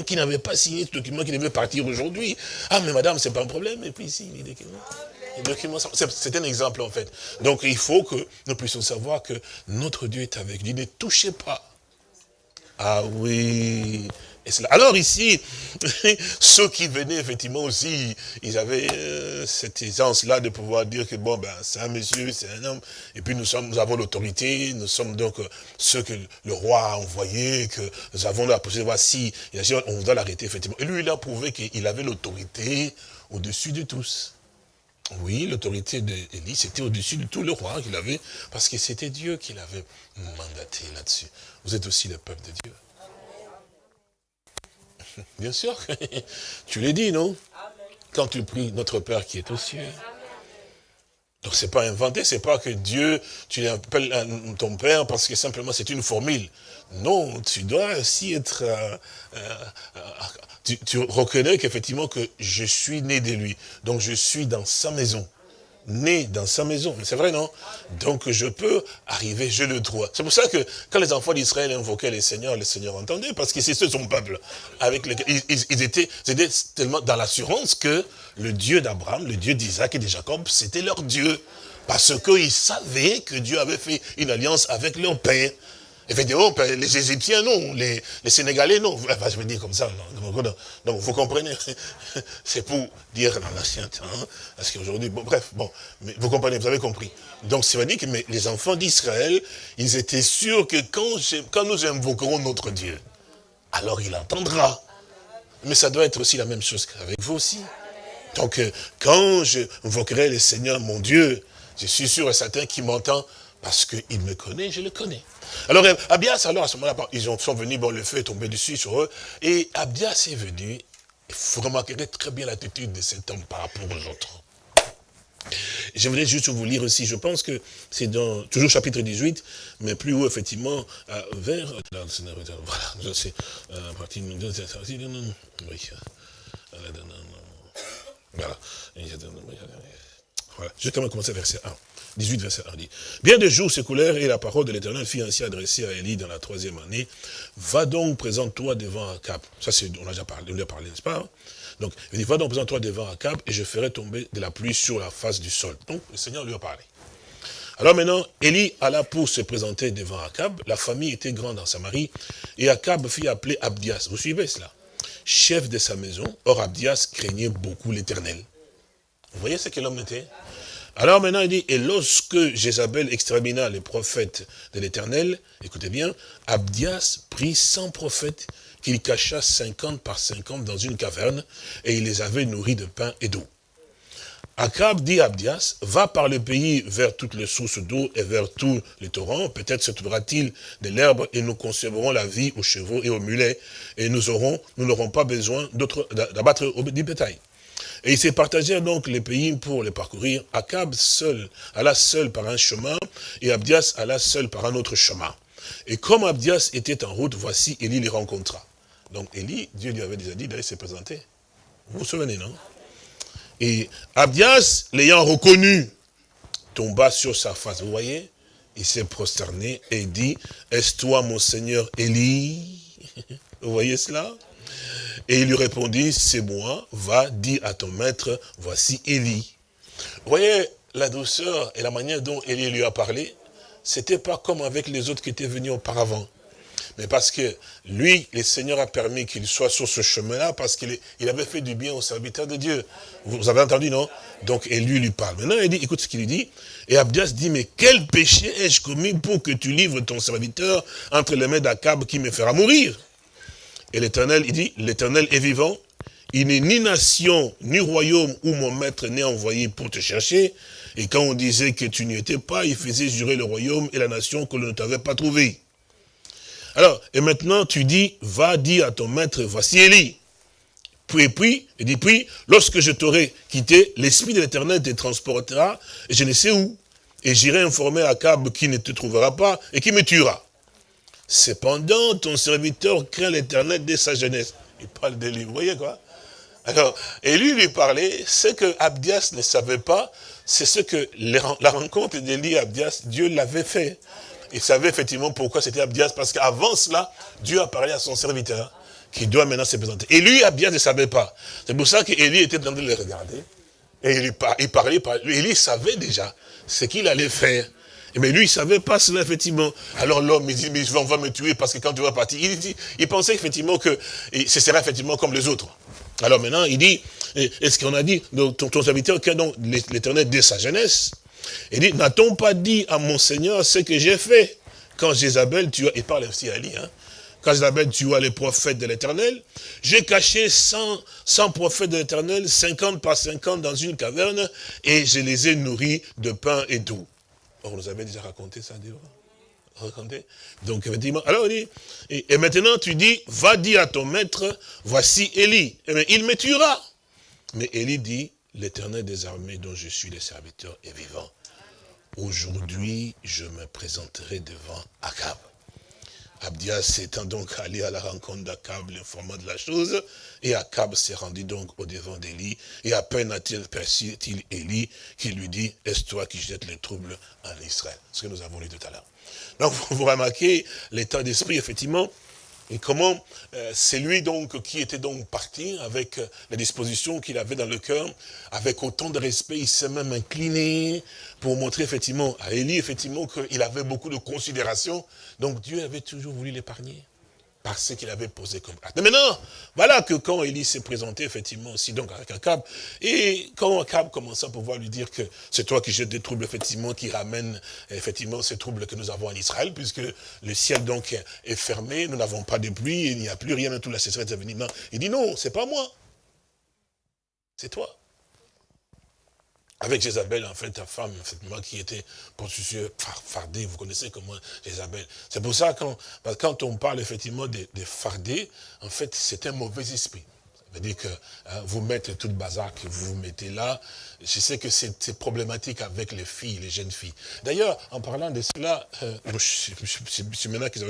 qui n'avait pas signé ce document, qui devait partir aujourd'hui. Ah, mais madame, c'est pas un problème. Et puis ici, les documents. C'est un exemple en fait. Donc il faut que nous puissions savoir que notre Dieu est avec lui. Ne touchez pas. Ah oui. Alors ici, [laughs] ceux qui venaient effectivement aussi, ils avaient euh, cette aisance-là de pouvoir dire que bon, ben c'est un monsieur, c'est un homme, et puis nous, sommes, nous avons l'autorité, nous sommes donc euh, ceux que le roi a envoyés, que nous avons la possibilité de voir si, on doit l'arrêter effectivement. Et lui, il a prouvé qu'il avait l'autorité au-dessus de tous. Oui, l'autorité d'Élie, c'était au-dessus de tout le roi qu'il avait, parce que c'était Dieu qui l'avait mandaté là-dessus. Vous êtes aussi le peuple de Dieu. Bien sûr, [laughs] tu l'as dit, non? Quand tu pries notre Père qui est aux cieux. Donc c'est pas inventé, c'est pas que Dieu, tu l'appelles ton Père parce que simplement c'est une formule. Non, tu dois aussi être euh, euh, tu, reconnais qu'effectivement que je suis né de lui. Donc je suis dans sa maison. Né dans sa maison. C'est vrai, non? Donc je peux arriver, je le droit. C'est pour ça que quand les enfants d'Israël invoquaient les seigneurs, les seigneurs entendaient, parce que c'est son peuple. Avec ils, étaient, étaient tellement dans l'assurance que le Dieu d'Abraham, le Dieu d'Isaac et de Jacob, c'était leur Dieu. Parce qu'ils savaient que Dieu avait fait une alliance avec leur père. Effectivement, les Égyptiens, non. Les, Sénégalais, non. je vais dire comme ça. Donc, vous comprenez. [laughs] C'est pour dire dans l'ancien temps. Parce qu'aujourd'hui, bon, bref, bon. Mais vous comprenez, vous avez compris. Donc, ça veut dire que les enfants d'Israël, ils étaient sûrs que quand, quand nous invoquerons notre Dieu, alors il entendra. Mais ça doit être aussi la même chose qu'avec vous aussi. Donc, euh, quand je invoquerai le Seigneur, mon Dieu, je suis sûr et certain qu'il m'entend parce qu'il me connaît, je le connais. Alors, Abdias, alors à ce moment-là, ils sont venus, bon, le feu est tombé dessus sur eux, et Abdias est venu, vous remarquerez très bien l'attitude de cet homme par rapport aux autres. Je voulais juste vous lire aussi, je pense que c'est dans, toujours chapitre 18, mais plus haut, effectivement, vers, voilà, sais, à partir de, oui, voilà, voilà, justement commencer verset 1. 18, verset 1 dit, Bien des jours s'écoulèrent et la parole de l'Éternel fit ainsi adressée à Élie dans la troisième année. Va donc, présente-toi devant Akab. Ça, on a déjà parlé, on a parlé, n'est-ce pas hein? Donc, il dit, va donc, présente-toi devant Akab et je ferai tomber de la pluie sur la face du sol. Donc, le Seigneur lui a parlé. Alors maintenant, Élie alla pour se présenter devant Akab. La famille était grande en Samarie. Et Akab fit appeler Abdias. Vous suivez cela? Chef de sa maison. Or, Abdias craignait beaucoup l'Éternel. Vous voyez ce que l'homme était? Alors maintenant, il dit, et lorsque Jézabel extermina les prophètes de l'Éternel, écoutez bien, Abdias prit 100 prophètes qu'il cacha 50 par 50 dans une caverne, et il les avait nourris de pain et d'eau. Akab dit à Abdias, va par le pays vers toutes les sources d'eau et vers tous les torrents, peut-être se trouvera-t-il de l'herbe et nous conserverons la vie aux chevaux et aux mulets, et nous aurons, nous n'aurons pas besoin d'abattre du bétail. Et ils se partagèrent donc les pays pour les parcourir. Akab seul, alla seul par un chemin, et Abdias alla seul par un autre chemin. Et comme Abdias était en route, voici, Élie les rencontra. Donc Élie, Dieu lui avait déjà dit d'aller se présenter. Vous vous souvenez, non? Et Abdias, l'ayant reconnu, tomba sur sa face. Vous voyez? Il s'est prosterné et dit, est-ce toi mon Seigneur Élie Vous voyez cela? Et il lui répondit, c'est moi, va, dis à ton maître, voici Élie. Voyez la douceur et la manière dont Élie lui a parlé, c'était pas comme avec les autres qui étaient venus auparavant. Mais parce que lui, le Seigneur a permis qu'il soit sur ce chemin-là, parce qu'il avait fait du bien au serviteur de Dieu. Vous avez entendu, non? Donc, lui lui parle. Maintenant, il dit, écoute ce qu'il lui dit. Et Abdias dit, mais quel péché ai-je commis pour que tu livres ton serviteur entre les mains d'Akab qui me fera mourir? Et l'Éternel, il dit, l'Éternel est vivant. Il n'est ni nation, ni royaume où mon maître n'est envoyé pour te chercher. Et quand on disait que tu n'y étais pas, il faisait jurer le royaume et la nation que l'on ne t'avait pas trouvé. Alors, et maintenant tu dis, va dire à ton maître, voici Élie. Puis, puis, il dit, puis, lorsque je t'aurai quitté, l'Esprit de l'Éternel te transportera, et je ne sais où. Et j'irai informer Akab qui ne te trouvera pas et qui me tuera. Cependant, ton serviteur craint l'Éternel dès sa jeunesse. Il parle d'Élie, vous voyez quoi Alors, Élie lui parlait, ce que Abdias ne savait pas, c'est ce que la rencontre d'Élie et Abdias, Dieu l'avait fait il savait effectivement pourquoi c'était Abdias, parce qu'avant cela, Dieu a parlé à son serviteur, qui doit maintenant se présenter. Et lui, Abdias ne savait pas. C'est pour ça qu'Élie était en train de le regarder. Et il, il parlait, Élie savait déjà ce qu'il allait faire. Mais lui, il ne savait pas cela, effectivement. Alors l'homme, il dit, mais on va me tuer parce que quand tu vas partir, il, dit, il pensait effectivement que ce serait effectivement comme les autres. Alors maintenant, il dit, est-ce qu'on a dit, ton, ton serviteur, donc l'éternel dès sa jeunesse, il dit, n'a-t-on pas dit à mon Seigneur ce que j'ai fait? Quand Jézabel tua, il parle aussi à Ali, hein, quand Jézabel tua les prophètes de l'éternel, j'ai caché 100, 100 prophètes de l'éternel, 50 par 50 dans une caverne, et je les ai nourris de pain et d'eau. On nous avait déjà raconté ça, Raconté. Donc, effectivement, alors il dit, et, maintenant tu dis, va dire à ton maître, voici Élie. Eh il me tuera. Mais Élie dit, L'éternel des armées dont je suis le serviteur est vivant. Aujourd'hui, je me présenterai devant Akab. Abdias étant donc allé à la rencontre d'Akab, l'informant de la chose, et Akab s'est rendu donc au devant d'Élie, et à peine a-t-il perçu-il Élie, qui lui dit, est-ce toi qui jettes les troubles en Israël Ce que nous avons lu tout à l'heure. Donc, vous remarquez l'état d'esprit, effectivement, et comment euh, c'est lui donc qui était donc parti avec euh, la disposition qu'il avait dans le cœur, avec autant de respect, il s'est même incliné pour montrer effectivement à Élie effectivement qu'il avait beaucoup de considération. Donc Dieu avait toujours voulu l'épargner parce qu'il avait posé comme acte. Mais maintenant, voilà que quand Élie s'est présenté, effectivement, aussi donc avec Akab, et quand Akab commença à pouvoir lui dire que c'est toi qui jettes des troubles, effectivement, qui ramènent, effectivement, ces troubles que nous avons en Israël, puisque le ciel, donc, est fermé, nous n'avons pas de pluie, il n'y a plus rien, tout la sécheresse est venue. Il dit non, c'est pas moi. C'est toi avec Jézabel, en fait, ta femme, moi qui était prostituée, fardée, vous connaissez comment Jézabel. C'est pour ça, quand, quand on parle effectivement de, de fardé, en fait, c'est un mauvais esprit. Ça veut dire que hein, vous mettez toute bazar que vous vous mettez là. Je sais que c'est problématique avec les filles, les jeunes filles. D'ailleurs, en parlant de cela, euh, je, maintenant qu'ils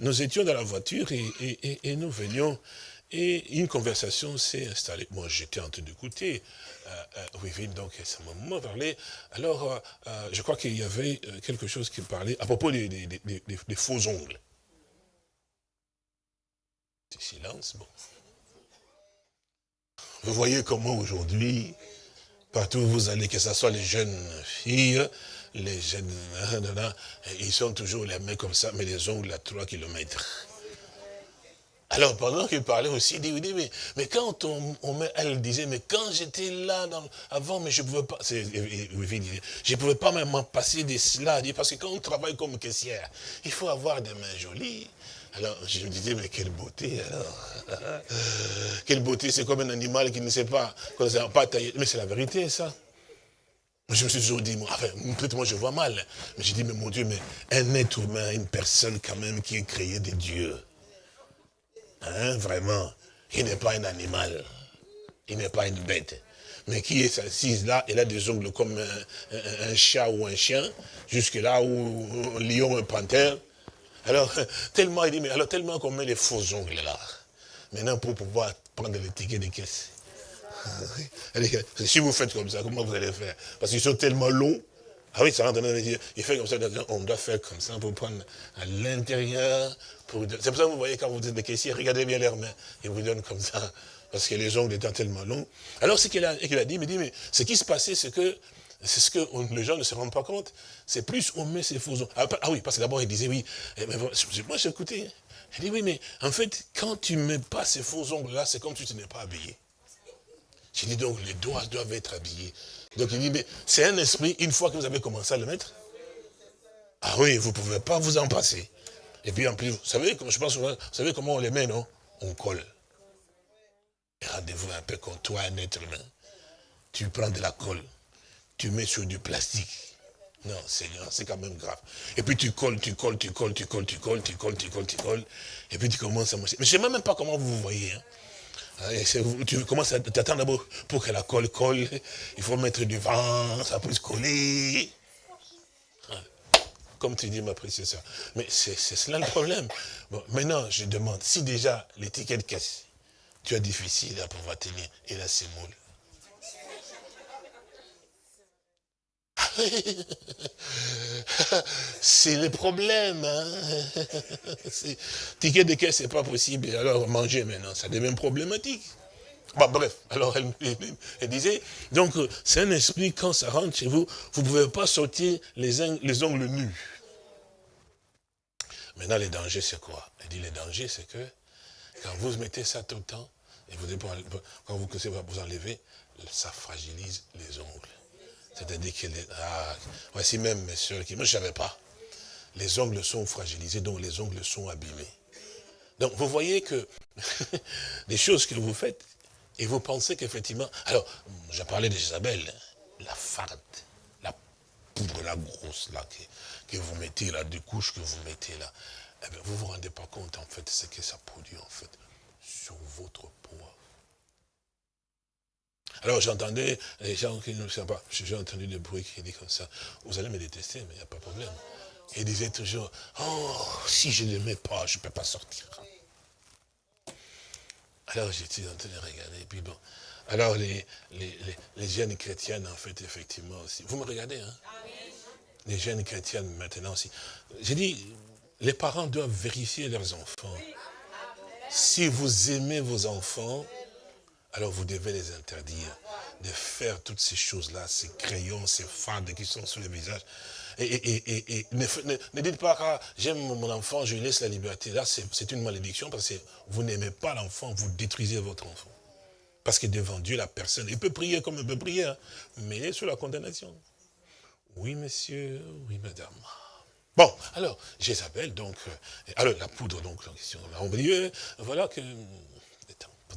nous étions dans la voiture et nous venions et une conversation s'est installée. Moi, j'étais en train d'écouter. Euh, euh, oui, donc ça m'a parlé. Alors, euh, euh, je crois qu'il y avait quelque chose qui parlait à propos des, faux ongles. Silence, bon. Vous voyez comment aujourd'hui, partout où vous allez, que ce soit les jeunes filles, les jeunes, ils sont toujours les mains comme ça, mais les ongles à 3 kilomètres. Alors pendant qu'il parlait aussi, il dit, mais, mais quand on, on, elle disait, mais quand j'étais là avant, mais je ne pouvais pas, je pouvais pas même passer de cela, parce que quand on travaille comme caissière, il faut avoir des mains jolies. Alors je me disais, mais quelle beauté alors [laughs] Quelle beauté, c'est comme un animal qui ne sait pas, ne pas tailler. Mais c'est la vérité ça. Je me suis toujours dit, moi, enfin, peut-être moi je vois mal, mais j'ai dit, mais mon Dieu, mais un être humain, une personne quand même qui est créée de Dieu, Hein, vraiment. Il n'est pas un animal. Il n'est pas une bête. Mais qui est assise là, il a des ongles comme un, chat ou un chien, jusque là où un lion, un panthère. Alors, [laughs] tellement, il dit, mais alors tellement qu'on met les faux ongles là. Maintenant, pour pouvoir prendre les tickets de caisse. [laughs] Si vous faites comme ça, comment vous allez faire? Parce qu'ils sont tellement longs. Ah oui, ça rentre dans les Il fait comme ça, on doit faire comme ça pour prendre à l'intérieur. C'est pour ça que vous voyez quand vous êtes des caissiers, regardez bien leurs mains. Ils vous donnent comme ça, parce que les ongles étaient tellement longs. Alors ce qu'il a, a, dit, il me dit, mais ce qui se passait, c'est que c'est ce que les gens ne se rendent pas compte. C'est plus on met ses faux ongles. Ah, ah oui, parce que d'abord il disait, oui, eh, moi j'ai écouté. Il dit, oui, mais en fait, quand tu ne mets pas ces faux ongles-là, c'est comme si tu n'es pas habillé. J'ai dit donc, les doigts doivent être habillés. Donc il dit, mais c'est un esprit, une fois que vous avez commencé à le mettre, ah oui, vous ne pouvez pas vous en passer. Et puis en plus, vous savez, je pense, vous savez comment on les met, non? On colle. Rendez-vous un peu comme toi, un être humain. Tu prends de la colle, tu mets sur du plastique. Non, c'est quand même grave. Et puis tu colles, tu colles, tu colles, tu colles, tu colles, tu colles, tu colles, tu colles. Et puis tu commences à marcher. Mais je ne sais même pas comment vous vous voyez. Hein. Tu commences à t'attendre d'abord pour que la colle colle. Il faut mettre du vent, ça peut se coller. Comme tu dis, ma précieuse. Mais c'est cela le problème. Bon, maintenant, je demande, si déjà l'étiquette casse, tu as difficile à pouvoir tenir, et là c'est. [laughs] c'est le problème. Hein? [laughs] Ticket de caisse, c'est pas possible. Alors manger maintenant, ça devient problématique. Bah, bref, alors elle, disait, donc c'est un esprit, quand ça rentre chez vous, vous ne pouvez pas sortir les, les ongles nus. Maintenant, les dangers, c'est quoi? Elle dit, les dangers, c'est que quand vous mettez ça tout le temps, et vous, quand vous vous enlevez, ça fragilise les ongles. C'est-à-dire que, ah, voici même mes soeurs qui, moi je ne savais pas. Les ongles sont fragilisés, donc les ongles sont abîmés. Donc vous voyez que [laughs] des choses que vous faites, et vous pensez qu'effectivement, alors, j'ai parlé d'Isabelle, hein, la farde, la poudre, la grosse là, que, vous mettez là, des couches que vous mettez là, eh vous ne vous rendez pas compte en fait ce que ça produit en fait sur votre peau. Alors j'entendais les gens qui ne savent pas, j'ai entendu des bruits qui disent comme ça, vous allez me détester, mais il n'y a pas de problème. Ils disaient toujours, oh, si je ne mets pas, je ne peux pas sortir. Alors j'étais en train de regarder, et puis bon. Alors les, les, jeunes chrétiennes, en fait, effectivement aussi. Vous me regardez, hein? Les jeunes chrétiennes maintenant aussi. J'ai dit, les parents doivent vérifier leurs enfants. Si vous aimez vos enfants, alors vous devez les interdire de faire toutes ces choses-là, ces crayons, ces fardes qui sont sur le visage. Et, ne, dites pas, j'aime mon enfant, je lui laisse la liberté. Là, c'est une malédiction parce que vous n'aimez pas l'enfant, vous détruisez votre enfant. Parce que devant Dieu, la personne, il peut prier comme il peut prier, hein, mais il est sous la condamnation. Oui, monsieur, oui, madame. Bon, alors, Jézabel, donc, euh, alors la poudre, donc, la question, on dit, euh, voilà que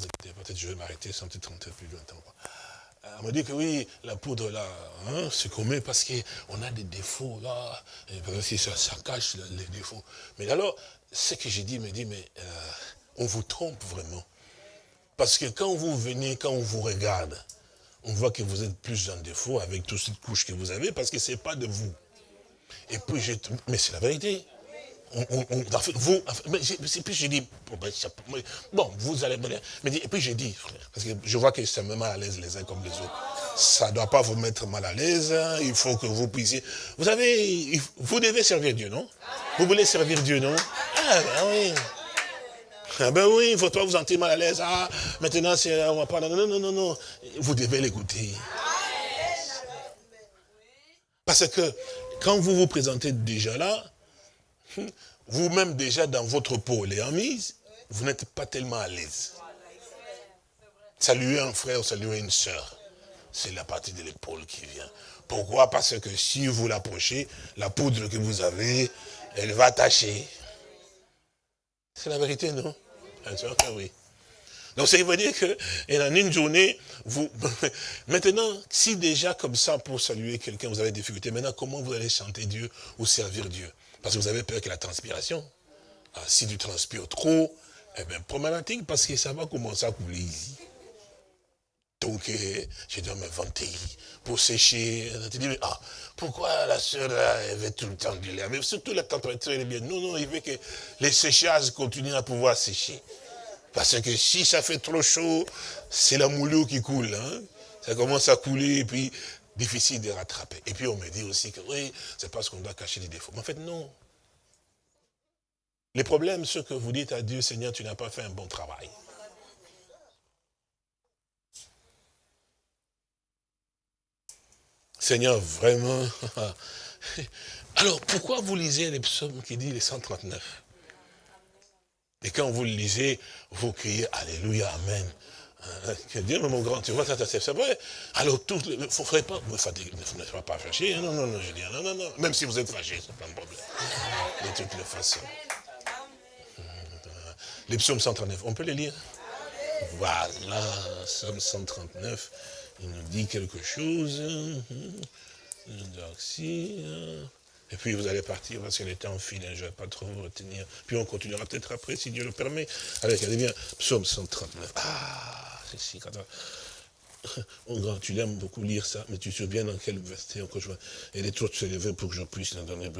peut-être je vais m'arrêter sans peut-être rentrer plus longtemps. Elle m'a dit que oui, la poudre là, hein, c'est qu'on met parce qu'on a des défauts là, et que ça, cache les défauts. Mais alors, ce que j'ai dit me dit, mais euh, on vous trompe vraiment. Parce que quand vous venez, quand on vous regarde, on voit que vous êtes plus en défaut avec toute cette couche que vous avez, parce que ce n'est pas de vous. Et puis, mais c'est la vérité vous, puis j'ai dit, bon, vous allez, mais et puis j'ai dit, parce que je vois que c'est même mal à l'aise les uns comme les autres. Ça ne doit pas vous mettre mal à l'aise, hein. il faut que vous puissiez. Vous savez, vous devez servir Dieu, non? Vous voulez servir Dieu, non? Ah ben oui. Ah ben oui, il faut pas vous sentir mal à l'aise. Ah, maintenant, on va pas. Non, non, non, non. Vous devez l'écouter. Parce que quand vous vous présentez déjà là, vous-même déjà dans votre peau en mise, vous n'êtes pas tellement à l'aise. Saluer un frère saluer une soeur, c'est la partie de l'épaule qui vient. Pourquoi? Parce que si vous l'approchez, la poudre que vous avez, elle va tâcher. C'est la vérité, non? Oui. Donc ça veut dire que en une journée, vous [laughs] maintenant, si déjà comme ça pour saluer quelqu'un, vous avez des difficultés, maintenant comment vous allez chanter Dieu ou servir Dieu? Parce que vous avez peur que la transpiration. Ah, si tu transpires trop, eh bien, problématique, parce que ça va commencer à couler ici. Donc, eh, je dois me vanter pour sécher. Tu dis, mais ah, pourquoi la soeur, elle veut tout le temps lait Mais surtout la température, elle est bien. Non, non, il veut que les séchages continuent à pouvoir sécher. Parce que si ça fait trop chaud, c'est la moulure qui coule. Hein. Ça commence à couler, et puis difficile de rattraper. Et puis on me dit aussi que oui, c'est parce qu'on doit cacher les défauts. Mais en fait, non. Les problèmes, ce que vous dites à Dieu, Seigneur, tu n'as pas fait un bon travail. Seigneur, vraiment. [laughs] Alors, pourquoi vous lisez les psaumes qui disent les 139 Et quand vous le lisez, vous criez Alléluia, Amen. Hein, que Dieu, mon grand, tu vois, ça, c'est vrai. Alors, tout, il ne faudrait pas ne soyez pas fâché. Hein, non, non, non, je dis, non, non, non. Même si vous êtes fâché, c'est pas un problème. De toutes les façons. Les psaumes 139, on peut les lire? Voilà, psaume 139, il nous dit quelque chose. Et puis vous allez partir parce qu'elle était en file, je ne vais pas trop vous retenir. Puis on continuera peut-être après, si Dieu le permet. Allez bien, psaume 139. Ah, tu aimes beaucoup lire ça, mais tu te souviens dans quel verset encore je vois. Et les tours se lever pour que j'en puisse dans donner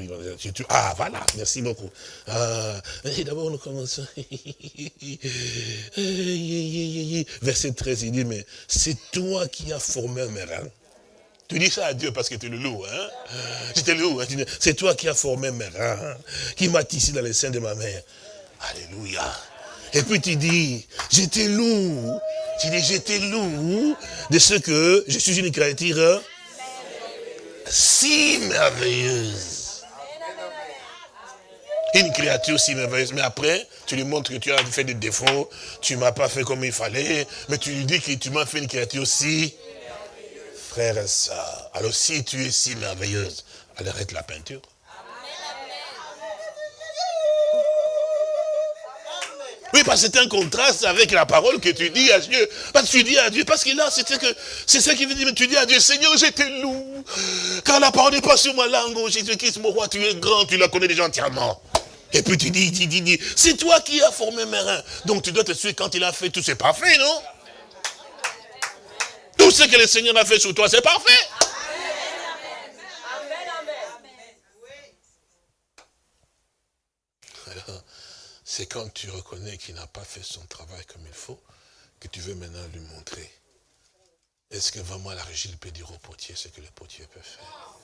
Ah, voilà, merci beaucoup. Ah, d'abord nous commençons. [laughs] verset 13, il dit, mais c'est toi qui as formé mes reins. Tu dis ça à Dieu parce que tu le loup, hein hein? c'est toi qui as formé mes reins, qui m'as tissé dans les seins de ma mère. Alléluia. Et puis tu dis, j'étais loup. Tu dis, j'étais loup de ce que je suis une créature si merveilleuse. Une créature si merveilleuse. Mais après, tu lui montres que tu as fait des défauts, tu ne m'as pas fait comme il fallait, mais tu lui dis que tu m'as fait une créature si frère et soeur. Alors si tu es si merveilleuse, arrête la peinture. Oui, parce que c'est un contraste avec la parole que tu dis à Dieu. Parce que tu dis à Dieu, parce que là, c'est que c'est ça qui veut dire, mais tu dis à Dieu, Seigneur, j'étais loup. Car la parole n'est pas sur ma langue, oh Jésus-Christ, mon roi, tu es grand, tu la connais déjà entièrement. Et puis tu dis, dis, dis, dis, c'est toi qui as formé mes reins. Donc tu dois te suivre quand il a fait tout, c'est parfait, non? Tout ce que le Seigneur a fait sur toi, c'est parfait. C'est quand tu reconnais qu'il n'a pas fait son travail comme il faut, que tu veux maintenant lui montrer. Est-ce que vraiment la régie peut dire au potier ce que le potier peut faire?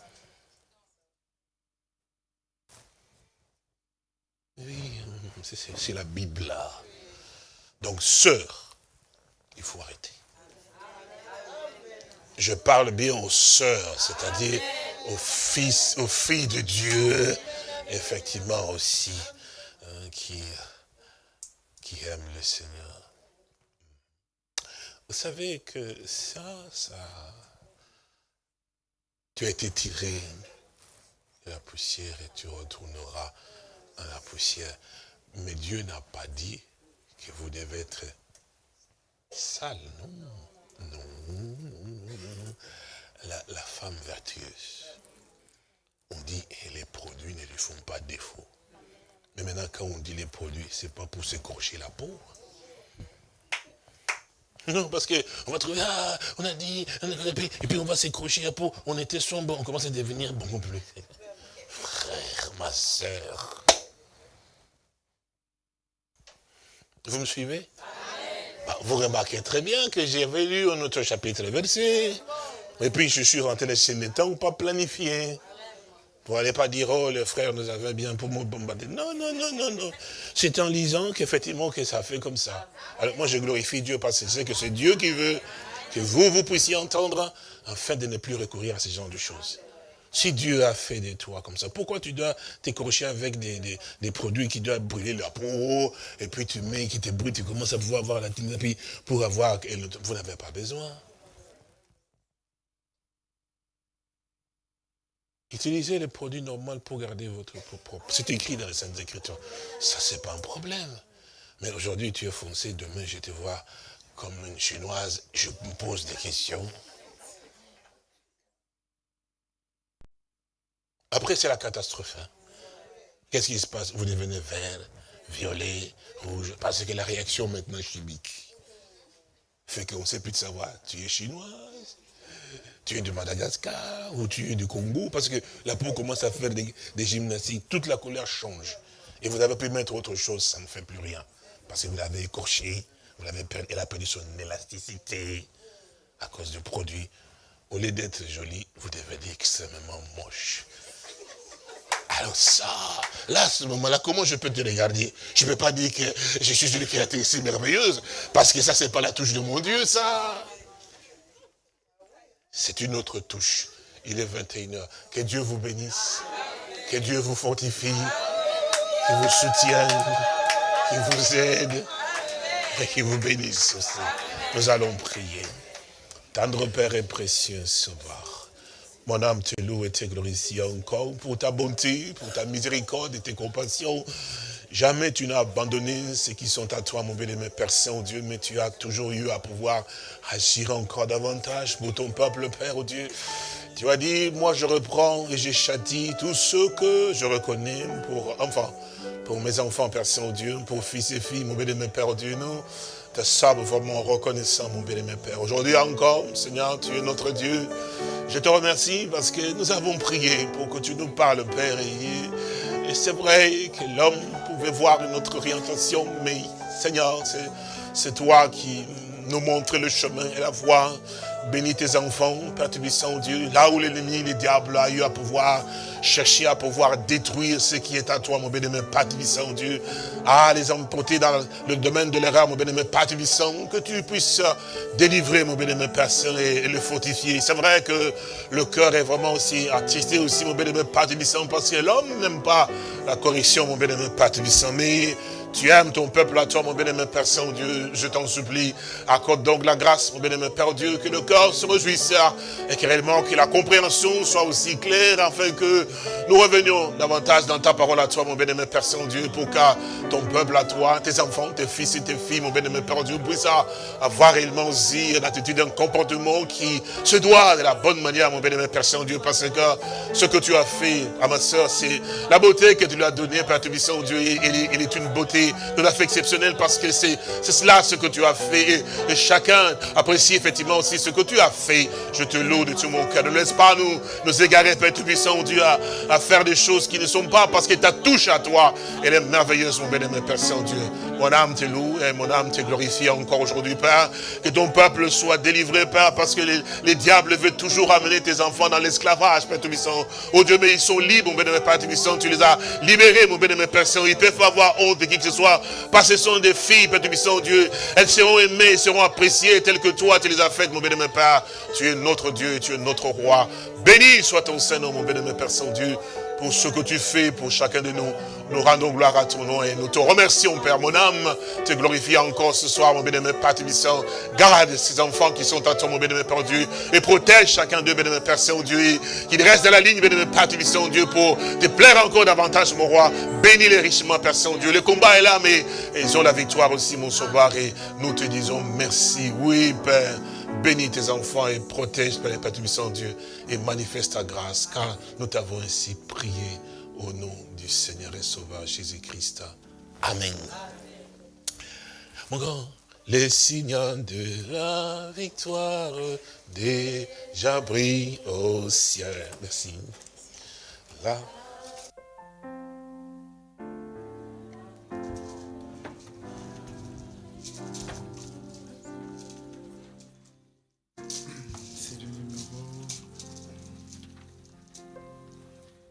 Oui, c'est la Bible là. Donc, sœur, il faut arrêter. Je parle bien aux sœurs, c'est-à-dire aux fils, aux filles de Dieu, effectivement aussi qui, qui aime le Seigneur. Vous savez que ça, ça, tu as été tiré de la poussière et tu retourneras à la poussière. Mais Dieu n'a pas dit que vous devez être sale, non. Non, non, non, La, la femme vertueuse, on dit, et les produits ne lui font pas défaut. Mais maintenant, quand on dit les produits, c'est pas pour s'écorcher la peau. Non, parce qu'on va trouver, ah, on a dit, et puis on va s'écorcher la peau. On était sombre, on commence à devenir beaucoup plus. Frère, ma soeur. Vous me suivez? Bah, Vous remarquez très bien que j'avais lu un autre chapitre versé. Et puis je suis rentré dans le temps pas planifié. Vous n'allez pas dire, oh, le frère nous avait bien pour me bombarder. Non, non, non, non, non. C'est en lisant qu'effectivement que ça fait comme ça. Alors moi, je glorifie Dieu parce que c'est que c'est Dieu qui veut que vous, vous puissiez entendre afin de ne plus recourir à ce genre de choses. Si Dieu a fait des toits comme ça, pourquoi tu dois t'écorcher avec des, produits qui doivent brûler la peau, et puis tu mets, qui te brûlent, tu commences à pouvoir avoir la puis pour avoir, vous n'avez pas besoin. Utilisez les produits normaux pour garder votre propre. C'est écrit dans les Saintes Écritures. Ça, c'est pas un problème. Mais aujourd'hui, tu es foncé, demain, je te vois comme une chinoise, je me pose des questions. Après, c'est la catastrophe. Hein. Qu'est-ce qui se passe? Vous devenez vert, violet, rouge, parce que la réaction maintenant chimique fait qu'on ne sait plus de savoir, tu es chinoise, tu es de Madagascar ou tu es du Congo, parce que la peau commence à faire des, gymnastiques, toute la couleur change. Et vous avez pu mettre autre chose, ça ne fait plus rien. Parce que vous l'avez écorché, vous l'avez elle a perdu son élasticité à cause du produit. au lieu d'être joli, vous devenez extrêmement moche. Alors ça, là, à ce moment-là, comment je peux te regarder? Je ne peux pas dire que je suis une créature si merveilleuse, parce que ça, c'est pas la touche de mon Dieu, ça. C'est une autre touche. Il est 21h. Que Dieu vous bénisse. Que Dieu vous fortifie. Qu'il vous soutienne. Qu'il vous aide. Et qu'il vous bénisse aussi. Nous allons prier. Tendre Père et précieux Sauveur. Mon âme te loue et te glorifie encore pour ta bonté, pour ta miséricorde et tes compassions. Jamais tu n'as abandonné ceux qui sont à toi, mon bien-aimé Père Saint-Dieu, mais tu as toujours eu à pouvoir agir encore davantage pour ton peuple, Père, oh Dieu. Tu as dit, moi je reprends et je châtie tous ceux que je reconnais pour enfants, pour mes enfants, Père Saint-Dieu, pour fils et filles, mon bien-aimé Père, oh Dieu, nous te sommes vraiment reconnaissants, mon bien-aimé Père. Aujourd'hui encore, Seigneur, tu es notre Dieu. Je te remercie parce que nous avons prié pour que tu nous parles, Père. Et c'est vrai que l'homme pouvait voir une autre orientation, mais Seigneur, c'est toi qui nous montres le chemin et la voie. Bénis tes enfants, Père Tubissant Dieu, là où l'ennemi, le diable a eu à pouvoir chercher à pouvoir détruire ce qui est à toi, mon bénémoine Père Tubissant Dieu. Ah, les emporter dans le domaine de l'erreur, mon bénémoine Père Tubissant, que tu puisses délivrer, mon bénémoine Père Saint, et, le fortifier. C'est vrai que le cœur est vraiment aussi attristé aussi, mon bénémoine Père Tubissant, parce que l'homme n'aime pas la correction, mon bénémoine Père Tubissant, mais tu aimes ton peuple à toi, mon bien-aimé Père Saint-Dieu. Je t'en supplie. Accorde donc la grâce, mon bien-aimé Père Dieu, que le cœur se réjouisse et que réellement que la compréhension soit aussi claire afin que nous revenions davantage dans ta parole à toi, mon bien-aimé Père Saint-Dieu, pour que ton peuple à toi, tes enfants, tes fils et tes filles, mon bien-aimé Père Dieu, puissent avoir réellement aussi une attitude, un comportement qui se doit de la bonne manière, mon bien-aimé Père Saint-Dieu, parce que ce que tu as fait à ma soeur, c'est la beauté que tu lui as donnée, Père Saint-Dieu, il est une beauté de la fait exceptionnelle parce que c'est cela ce que tu as fait. Et, chacun apprécie effectivement aussi ce que tu as fait. Je te loue de tout mon cœur. Ne laisse pas nous nous égarer, Père Tout-Puissant, Dieu, à, à, faire des choses qui ne sont pas parce que ta touche à toi, elle est merveilleuse, mon bien-aimé Père Saint-Dieu. Mon âme te loue et mon âme te glorifie encore aujourd'hui, Père. Que ton peuple soit délivré, Père, parce que les, diables veulent toujours amener tes enfants dans l'esclavage, Père Tout-Puissant. Oh Dieu, mais ils sont libres, mon bien-aimé Père Tout-Puissant. Tu les as libérés, mon bien-aimé Père. Ils peuvent avoir honte de qui que ce soit, parce que ce sont des filles, Père Tubissant, Dieu. Elles seront aimées, seront appréciées telles que toi, tu les as faites, mon bien-aimé Père. Tu es notre Dieu, tu es notre roi. Béni soit ton Seigneur, mon bien-aimé Père Saint-Dieu pour ce que tu fais pour chacun de nous. Nous rendons gloire à ton nom et nous te remercions, Père. Mon âme te glorifie encore ce soir, mon bien-aimé Père Tébissant. Garde ces enfants qui sont à toi, mon bien-aimé Père Dieu, et protège chacun d'eux, bien-aimé Père Saint-Dieu, qu'il reste dans la ligne, bien-aimé Père Tébissant, Dieu, pour te plaire encore davantage, mon roi. Bénis-les richement, Père Saint-Dieu. Le combat est là, mais ils ont la victoire aussi, mon sauveur, et nous te disons merci. Oui, Père. Bénis tes enfants et protège, Père Père Tubissant Dieu, et manifeste ta grâce, car nous t'avons ainsi prié au nom du Seigneur et Sauveur Jésus-Christ. Amen. Mon grand, les signes de la victoire déjà brillent au ciel. Merci.